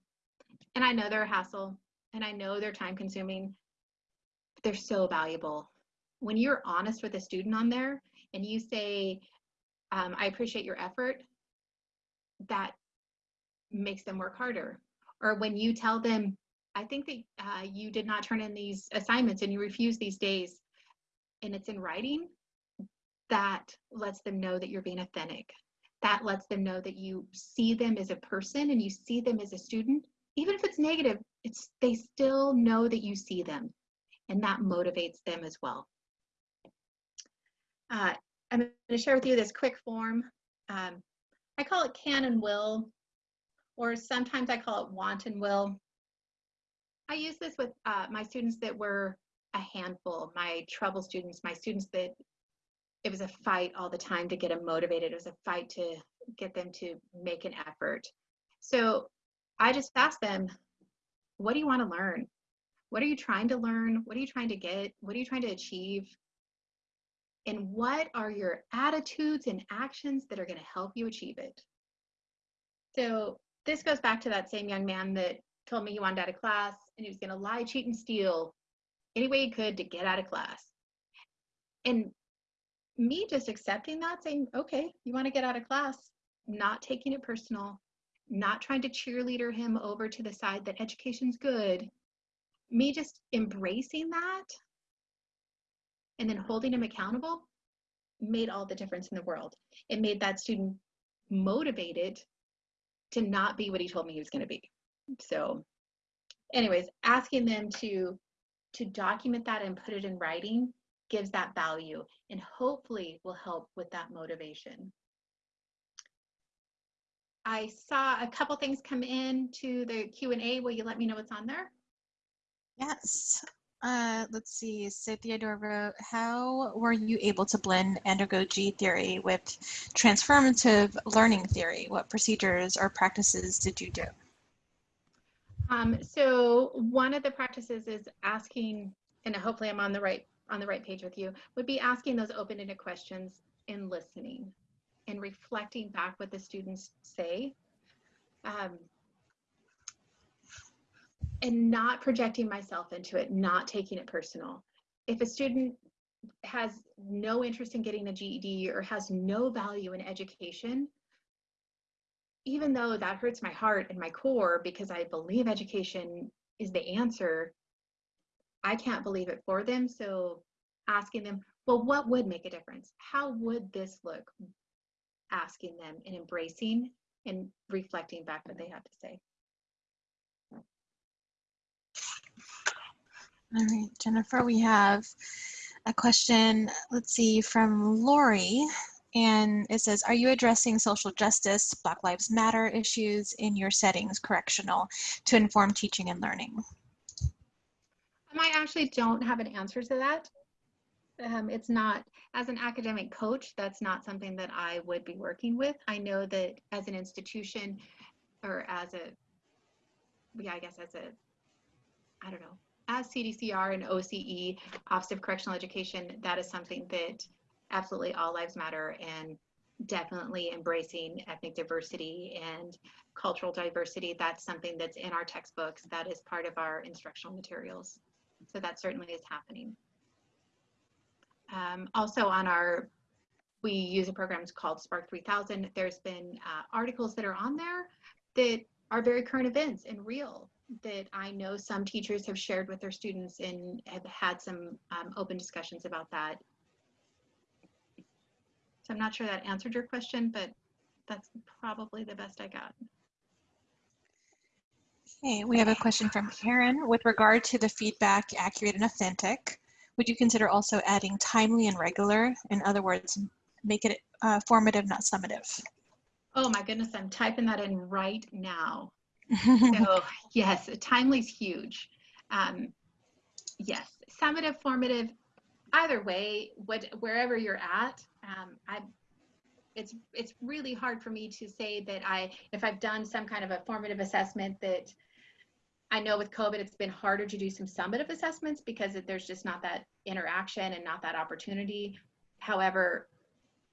S2: and I know they're a hassle, and I know they're time consuming, but they're so valuable. When you're honest with a student on there and you say, um, I appreciate your effort, that makes them work harder. Or when you tell them, I think that uh, you did not turn in these assignments and you refuse these days, and it's in writing, that lets them know that you're being authentic. That lets them know that you see them as a person and you see them as a student. Even if it's negative, it's they still know that you see them, and that motivates them as well. Uh, I'm going to share with you this quick form. Um, I call it can and will, or sometimes I call it want and will. I use this with uh, my students that were a handful, my trouble students, my students that it was a fight all the time to get them motivated. It was a fight to get them to make an effort. So I just asked them, what do you want to learn? What are you trying to learn? What are you trying to get? What are you trying to achieve? And what are your attitudes and actions that are going to help you achieve it? So this goes back to that same young man that told me he wanted out of class and he was going to lie, cheat, and steal any way he could to get out of class. And me just accepting that, saying, okay, you want to get out of class, not taking it personal, not trying to cheerleader him over to the side that education's good, me just embracing that and then holding him accountable made all the difference in the world. It made that student motivated to not be what he told me he was going to be. So anyways, asking them to to document that and put it in writing gives that value and hopefully will help with that motivation. I saw a couple things come in to the Q&A. Will you let me know what's on there?
S3: Yes. Uh, let's see, Cynthia Dorvo, how were you able to blend andragogy theory with transformative learning theory? What procedures or practices did you do?
S2: Um, so one of the practices is asking, and hopefully I'm on the right on the right page with you, would be asking those open-ended questions and listening and reflecting back what the students say. Um, and not projecting myself into it, not taking it personal. If a student has no interest in getting a GED or has no value in education, even though that hurts my heart and my core because I believe education is the answer, I can't believe it for them. So asking them, well, what would make a difference? How would this look? Asking them and embracing and reflecting back what they have to say.
S3: All right, Jennifer, we have a question, let's see, from Lori. And it says, are you addressing social justice, Black Lives Matter issues in your settings, correctional, to inform teaching and learning?
S2: Um, I actually don't have an answer to that. Um, it's not, as an academic coach, that's not something that I would be working with. I know that as an institution or as a, yeah, I guess as a, I don't know, as CDCR and OCE, Office of Correctional Education, that is something that absolutely all lives matter and definitely embracing ethnic diversity and cultural diversity. That's something that's in our textbooks. That is part of our instructional materials. So that certainly is happening. Um, also on our, we use a program called Spark 3000. There's been uh, articles that are on there that are very current events and real that I know some teachers have shared with their students and have had some um, open discussions about that. So I'm not sure that answered your question, but that's probably the best I got.
S3: Okay, we have a question from Karen with regard to the feedback accurate and authentic. Would you consider also adding timely and regular? In other words, make it uh, formative, not summative.
S2: Oh my goodness, I'm typing that in right now. so yes, timely is huge. Um, yes, summative, formative, either way, what, wherever you're at, um, I, it's it's really hard for me to say that I, if I've done some kind of a formative assessment that I know with COVID, it's been harder to do some summative assessments because there's just not that interaction and not that opportunity. However,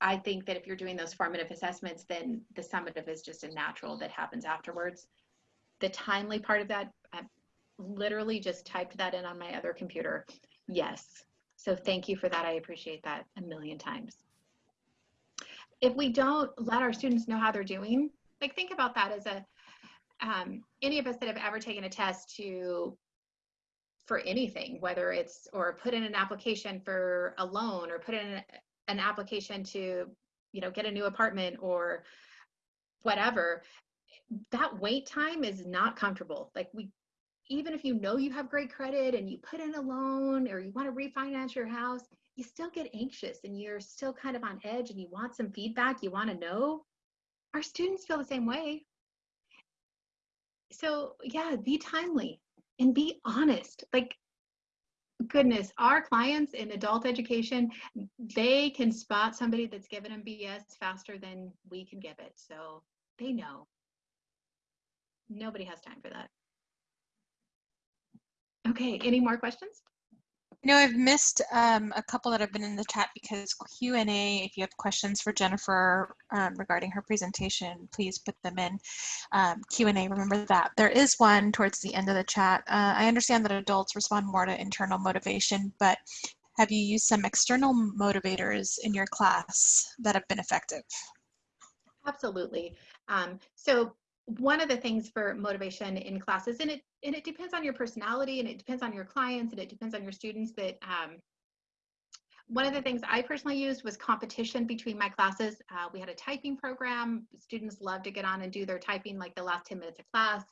S2: I think that if you're doing those formative assessments, then the summative is just a natural that happens afterwards the timely part of that, I literally just typed that in on my other computer. Yes. So thank you for that. I appreciate that a million times. If we don't let our students know how they're doing, like think about that as a, um, any of us that have ever taken a test to, for anything, whether it's, or put in an application for a loan or put in an application to, you know, get a new apartment or whatever, that wait time is not comfortable. Like we, even if you know you have great credit and you put in a loan or you want to refinance your house, you still get anxious and you're still kind of on edge and you want some feedback, you want to know. Our students feel the same way. So yeah, be timely and be honest. Like goodness, our clients in adult education, they can spot somebody that's given them BS faster than we can give it. So they know nobody has time for that. Okay, any more questions?
S3: No, I've missed um, a couple that have been in the chat because Q&A, if you have questions for Jennifer um, regarding her presentation, please put them in um, Q&A, remember that. There is one towards the end of the chat. Uh, I understand that adults respond more to internal motivation, but have you used some external motivators in your class that have been effective?
S2: Absolutely. Um, so one of the things for motivation in classes, and it and it depends on your personality, and it depends on your clients, and it depends on your students. That um, one of the things I personally used was competition between my classes. Uh, we had a typing program. Students love to get on and do their typing like the last 10 minutes of class,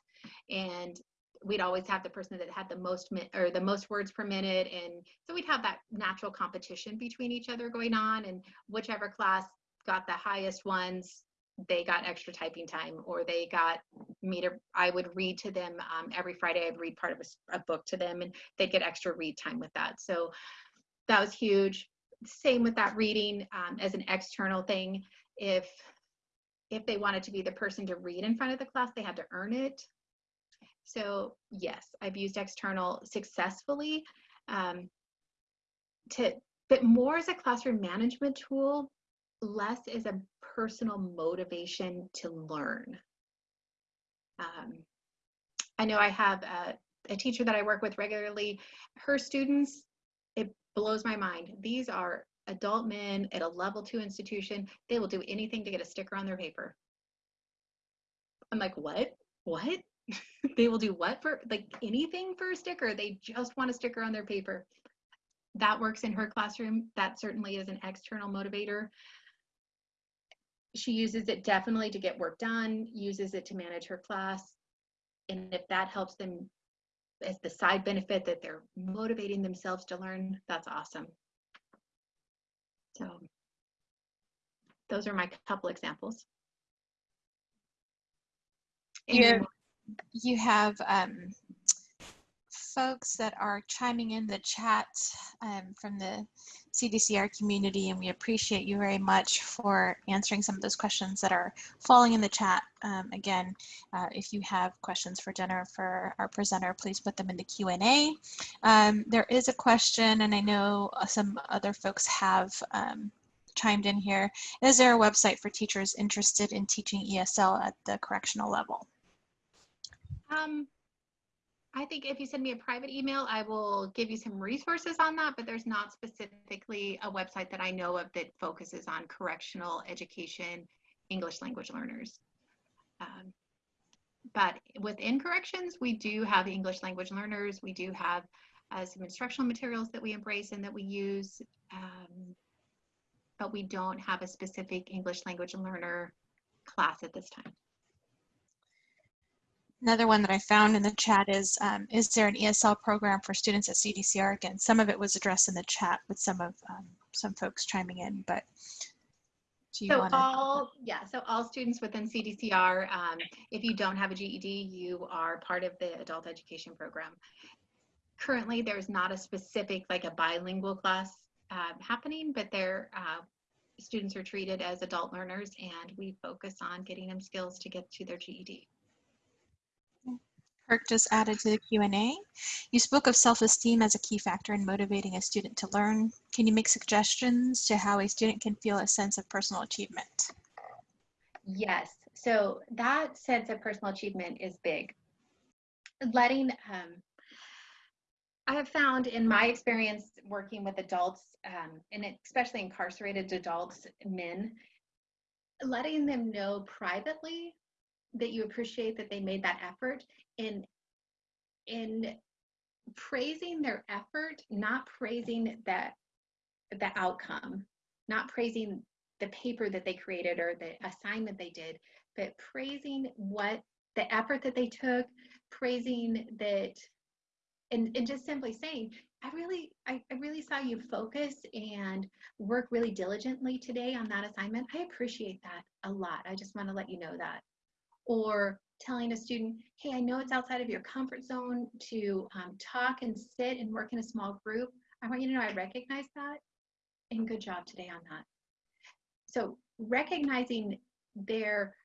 S2: and we'd always have the person that had the most or the most words per minute, and so we'd have that natural competition between each other going on, and whichever class got the highest ones they got extra typing time or they got me to i would read to them um, every friday i'd read part of a, a, book to them and they'd get extra read time with that. So that was huge. Same with that reading um, as an external thing. If if they wanted to be the person to read in front of the class they had to earn it. So yes i've used external successfully um, to but more as a classroom management tool less as a personal motivation to learn. Um, I know I have a, a teacher that I work with regularly. Her students, it blows my mind. These are adult men at a level two institution. They will do anything to get a sticker on their paper. I'm like, what? What? they will do what for like anything for a sticker? They just want a sticker on their paper. That works in her classroom. That certainly is an external motivator she uses it definitely to get work done, uses it to manage her class. And if that helps them as the side benefit that they're motivating themselves to learn, that's awesome. So those are my couple examples.
S3: You, you have um, folks that are chiming in the chat um, from the CDCR community, and we appreciate you very much for answering some of those questions that are falling in the chat. Um, again, uh, if you have questions for Jennifer, for our presenter, please put them in the Q&A. Um, there is a question, and I know uh, some other folks have um, chimed in here. Is there a website for teachers interested in teaching ESL at the correctional level?
S2: Um, I think if you send me a private email, I will give you some resources on that, but there's not specifically a website that I know of that focuses on correctional education, English language learners. Um, but within corrections, we do have English language learners. We do have uh, some instructional materials that we embrace and that we use, um, but we don't have a specific English language learner class at this time.
S3: Another one that I found in the chat is, um, is there an ESL program for students at CDCR? Again, some of it was addressed in the chat with some of um, some folks chiming in, but
S2: do you so wanna... all, yeah, so all students within CDCR, um, if you don't have a GED, you are part of the adult education program. Currently, there's not a specific, like a bilingual class uh, happening, but their uh, students are treated as adult learners and we focus on getting them skills to get to their GED.
S3: Kirk just added to the Q&A. You spoke of self-esteem as a key factor in motivating a student to learn. Can you make suggestions to how a student can feel a sense of personal achievement?
S2: Yes, so that sense of personal achievement is big. Letting, um, I have found in my experience working with adults, um, and especially incarcerated adults, men, letting them know privately that you appreciate that they made that effort in in praising their effort not praising that the outcome not praising the paper that they created or the assignment they did but praising what the effort that they took praising that and, and just simply saying i really I, I really saw you focus and work really diligently today on that assignment. I appreciate that a lot. I just want to let you know that or telling a student, hey, I know it's outside of your comfort zone to um, talk and sit and work in a small group. I want you to know I recognize that and good job today on that. So recognizing their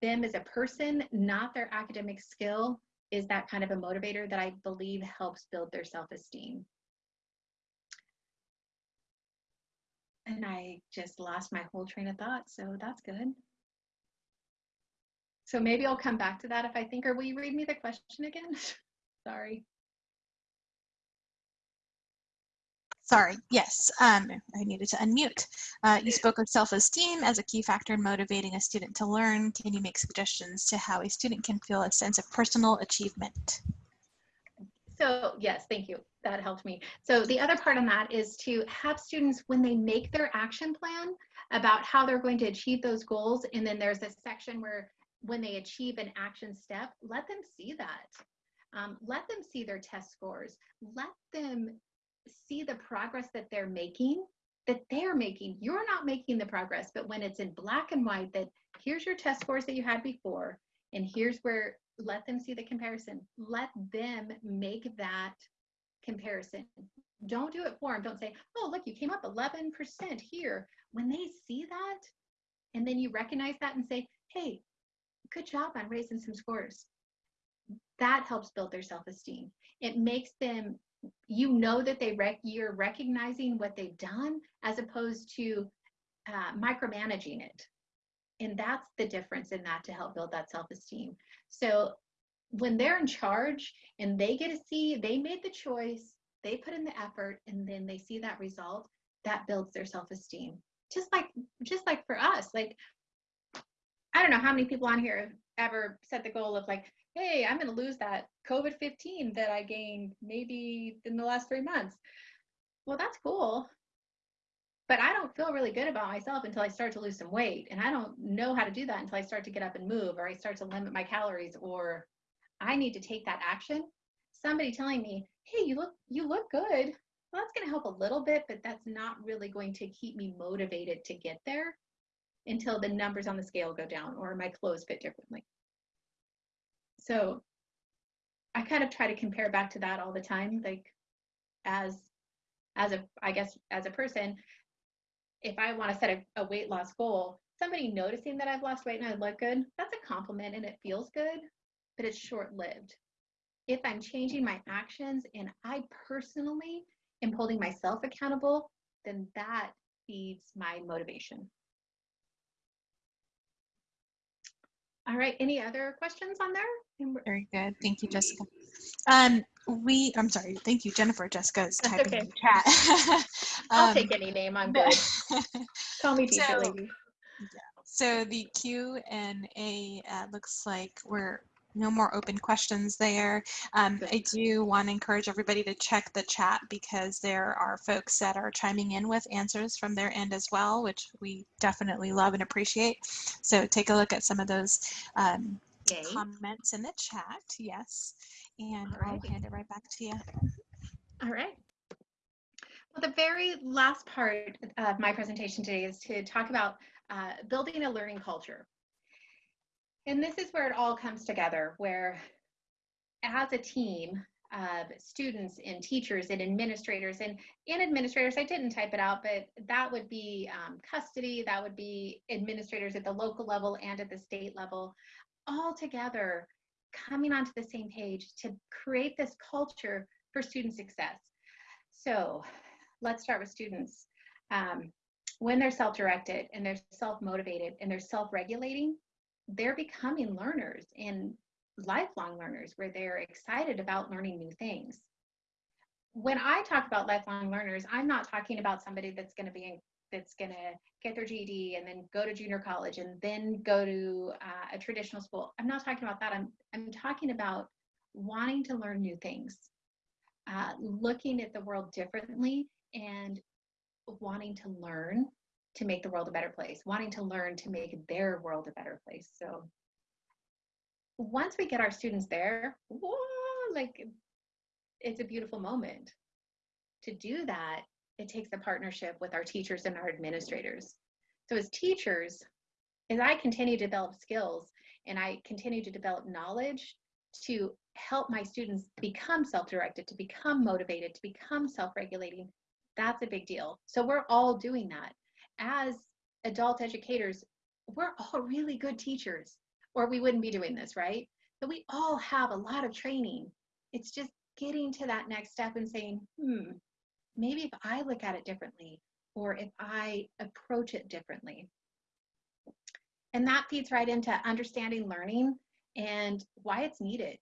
S2: them as a person, not their academic skill, is that kind of a motivator that I believe helps build their self-esteem. And I just lost my whole train of thought, so that's good. So maybe I'll come back to that if I think, or will you read me the question again? Sorry.
S3: Sorry, yes, um, I needed to unmute. Uh, you spoke of self-esteem as a key factor in motivating a student to learn. Can you make suggestions to how a student can feel a sense of personal achievement?
S2: So yes, thank you. That helped me. So the other part on that is to have students, when they make their action plan about how they're going to achieve those goals, and then there's a section where when they achieve an action step, let them see that. Um, let them see their test scores. Let them see the progress that they're making that they're making. You're not making the progress, but when it's in black and white, that here's your test scores that you had before, and here's where let them see the comparison. Let them make that comparison. Don't do it for them. Don't say, oh, look, you came up 11% here. When they see that, and then you recognize that and say, hey, good job on raising some scores. That helps build their self-esteem. It makes them, you know that they rec- you're recognizing what they've done as opposed to uh, micromanaging it. And that's the difference in that to help build that self-esteem. So when they're in charge and they get to see they made the choice, they put in the effort, and then they see that result, that builds their self-esteem. Just like just like for us, like I don't know how many people on here have ever set the goal of like, hey, I'm going to lose that COVID 15 that I gained maybe in the last three months. Well, that's cool. But I don't feel really good about myself until I start to lose some weight. And I don't know how to do that until I start to get up and move or I start to limit my calories or I need to take that action. Somebody telling me, hey, you look you look good. Well, that's going to help a little bit, but that's not really going to keep me motivated to get there until the numbers on the scale go down or my clothes fit differently. So I kind of try to compare back to that all the time, like as as a I guess as a person, if I want to set a, a weight loss goal, somebody noticing that I've lost weight and I look good, that's a compliment and it feels good, but it's short lived. If I'm changing my actions and I personally am holding myself accountable, then that feeds my motivation. All right, any other questions on there?
S3: Very good. Thank you, Jessica. Um, we, I'm sorry, thank you, Jennifer. Jessica is
S2: That's
S3: typing
S2: okay.
S3: in the chat.
S2: I'll
S3: Um,
S2: take any name, I'm good. Call me teacher
S3: So-
S2: lady.
S3: So the Q and A uh, looks like we're no more open questions there. Um, I do want to encourage everybody to check the chat because there are folks that are chiming in with answers from their end as well, which we definitely love and appreciate. So take a look at some of those um, comments in the chat. Yes. And I'll hand it right back to you.
S2: All right. Well, the very last part of my presentation today is to talk about uh, building a learning culture. And this is where it all comes together, where as a team of students and teachers and administrators, and in administrators, I didn't type it out, but that would be um, custody, that would be administrators at the local level and at the state level, all together coming onto the same page to create this culture for student success. So let's start with students. Um, when they're self-directed and they're self-motivated and they're self-regulating, they're becoming learners and lifelong learners where they're excited about learning new things. When I talk about lifelong learners, I'm not talking about somebody that's going to be in, that's going to get their GED and then go to junior college and then go to uh, a traditional school. I'm not talking about that. I'm I'm talking about wanting to learn new things, uh, looking at the world differently, and wanting to learn to make the world a better place, wanting to learn to make their world a better place. So once we get our students there, whoa, like it's a beautiful moment. To do that, it takes a partnership with our teachers and our administrators. So as teachers, as I continue to develop skills and I continue to develop knowledge to help my students become self-directed, to become motivated, to become self-regulating, that's a big deal. So we're all doing that. As adult educators, we're all really good teachers or we wouldn't be doing this, right? But we all have a lot of training. It's just getting to that next step and saying, hmm, maybe if I look at it differently or if I approach it differently. And that feeds right into understanding learning and why it's needed.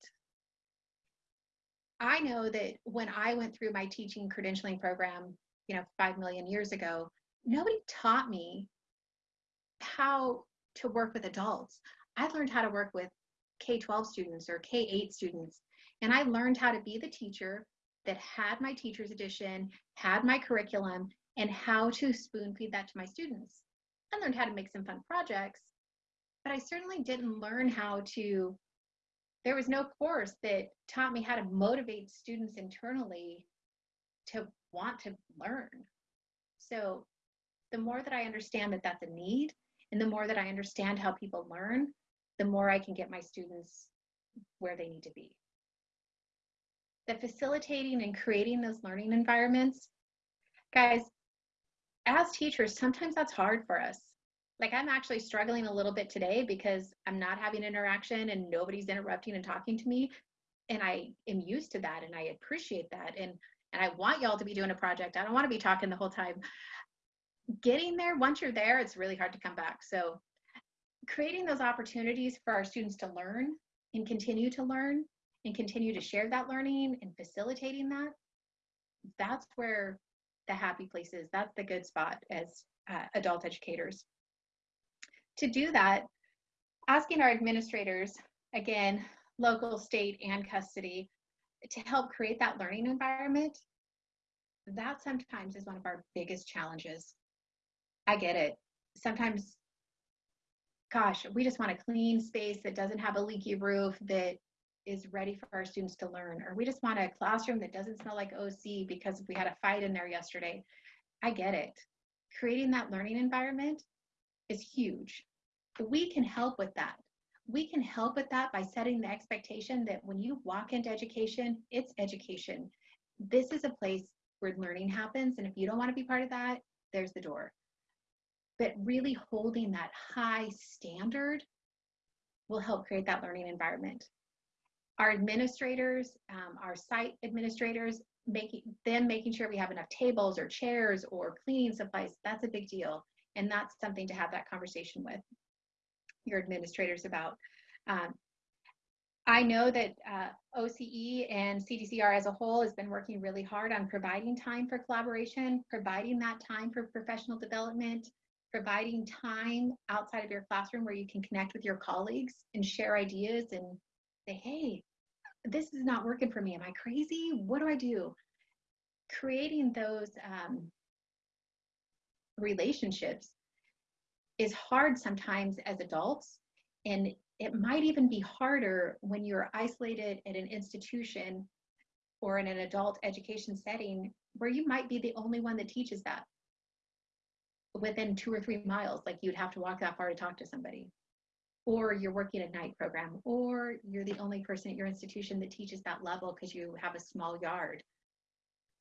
S2: I know that when I went through my teaching credentialing program, you know, 5 million years ago, nobody taught me how to work with adults. I learned how to work with K 12 students or K 8 students. And I learned how to be the teacher that had my teacher's edition, had my curriculum, and how to spoon feed that to my students. I learned how to make some fun projects, but I certainly didn't learn how to. There was no course that taught me how to motivate students internally to want to learn. So the more that I understand that that's a need, and the more that I understand how people learn, the more I can get my students where they need to be. The facilitating and creating those learning environments, guys, as teachers, sometimes that's hard for us. Like I'm actually struggling a little bit today because I'm not having interaction and nobody's interrupting and talking to me. And I am used to that and I appreciate that. And and I want y'all to be doing a project. I don't want to be talking the whole time. Getting there, once you're there, it's really hard to come back. So creating those opportunities for our students to learn and continue to learn and continue to share that learning and facilitating that, that's where the happy place is. That's the good spot as uh, adult educators. To do that, asking our administrators, again, local, state, and custody, to help create that learning environment, that sometimes is one of our biggest challenges. I get it. Sometimes gosh, we just want a clean space that doesn't have a leaky roof that is ready for our students to learn, or we just want a classroom that doesn't smell like OC because we had a fight in there yesterday. I get it. Creating that learning environment is huge. We can help with that. We can help with that by setting the expectation that when you walk into education, it's education. This is a place where learning happens. And if you don't want to be part of that, there's the door but really holding that high standard will help create that learning environment. Our administrators, um, our site administrators, making them making sure we have enough tables or chairs or cleaning supplies, that's a big deal. And that's something to have that conversation with your administrators about. Um, I know that uh, OCE and CDCR as a whole has been working really hard on providing time for collaboration, providing that time for professional development, providing time outside of your classroom where you can connect with your colleagues and share ideas and say, hey, this is not working for me. Am I crazy? What do I do? Creating those um, relationships is hard sometimes as adults. And it might even be harder when you're isolated at an institution or in an adult education setting where you might be the only one that teaches that within two or three miles, like you'd have to walk that far to talk to somebody. Or you're working a night program, or you're the only person at your institution that teaches that level because you have a small yard.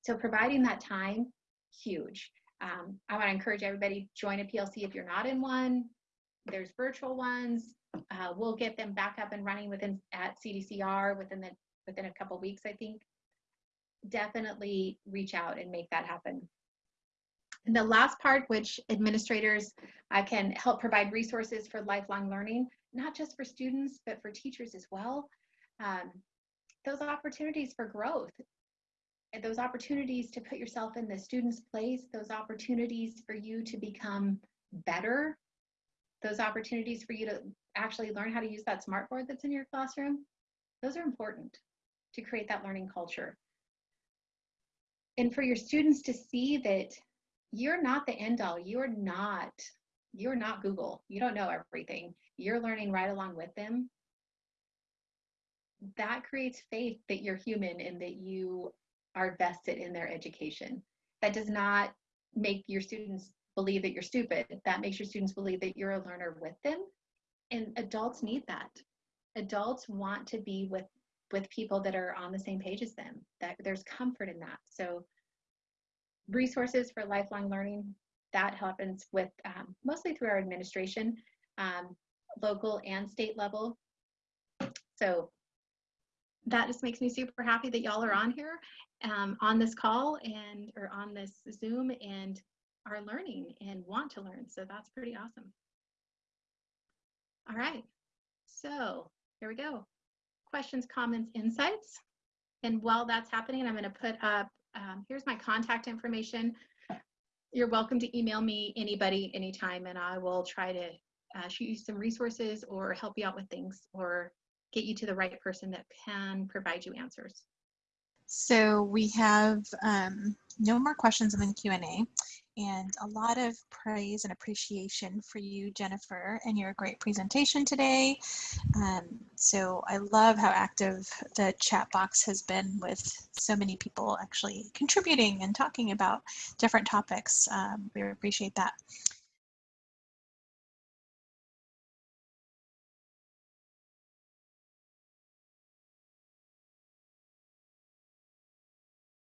S2: So providing that time, huge. Um, I want to encourage everybody join a PLC if you're not in one. There's virtual ones. Uh, we'll get them back up and running within at CDCR within the within a couple weeks, I think. Definitely reach out and make that happen. And the last part, which administrators uh, can help provide resources for lifelong learning, not just for students, but for teachers as well. Um, those opportunities for growth, those opportunities to put yourself in the student's place, those opportunities for you to become better, those opportunities for you to actually learn how to use that smartboard that's in your classroom, those are important to create that learning culture. And for your students to see that you're not the end all. You're not, you're not Google. You don't know everything. You're learning right along with them. That creates faith that you're human and that you are vested in their education. That does not make your students believe that you're stupid. That makes your students believe that you're a learner with them. And adults need that. Adults want to be with with people that are on the same page as them. That there's comfort in that. So resources for lifelong learning, that happens with um, mostly through our administration, um, local and state level. So that just makes me super happy that y'all are on here um, on this call and or on this Zoom and are learning and want to learn. So that's pretty awesome. All right, so here we go. Questions, comments, insights. And while that's happening, I'm going to put up um, here's my contact information. You're welcome to email me anybody anytime and I will try to uh, shoot you some resources or help you out with things or get you to the right person that can provide you answers.
S3: So we have um, no more questions in the Q&A. And a lot of praise and appreciation for you, Jennifer, and your great presentation today. Um, so I love how active the chat box has been with so many people actually contributing and talking about different topics. Um, we appreciate that.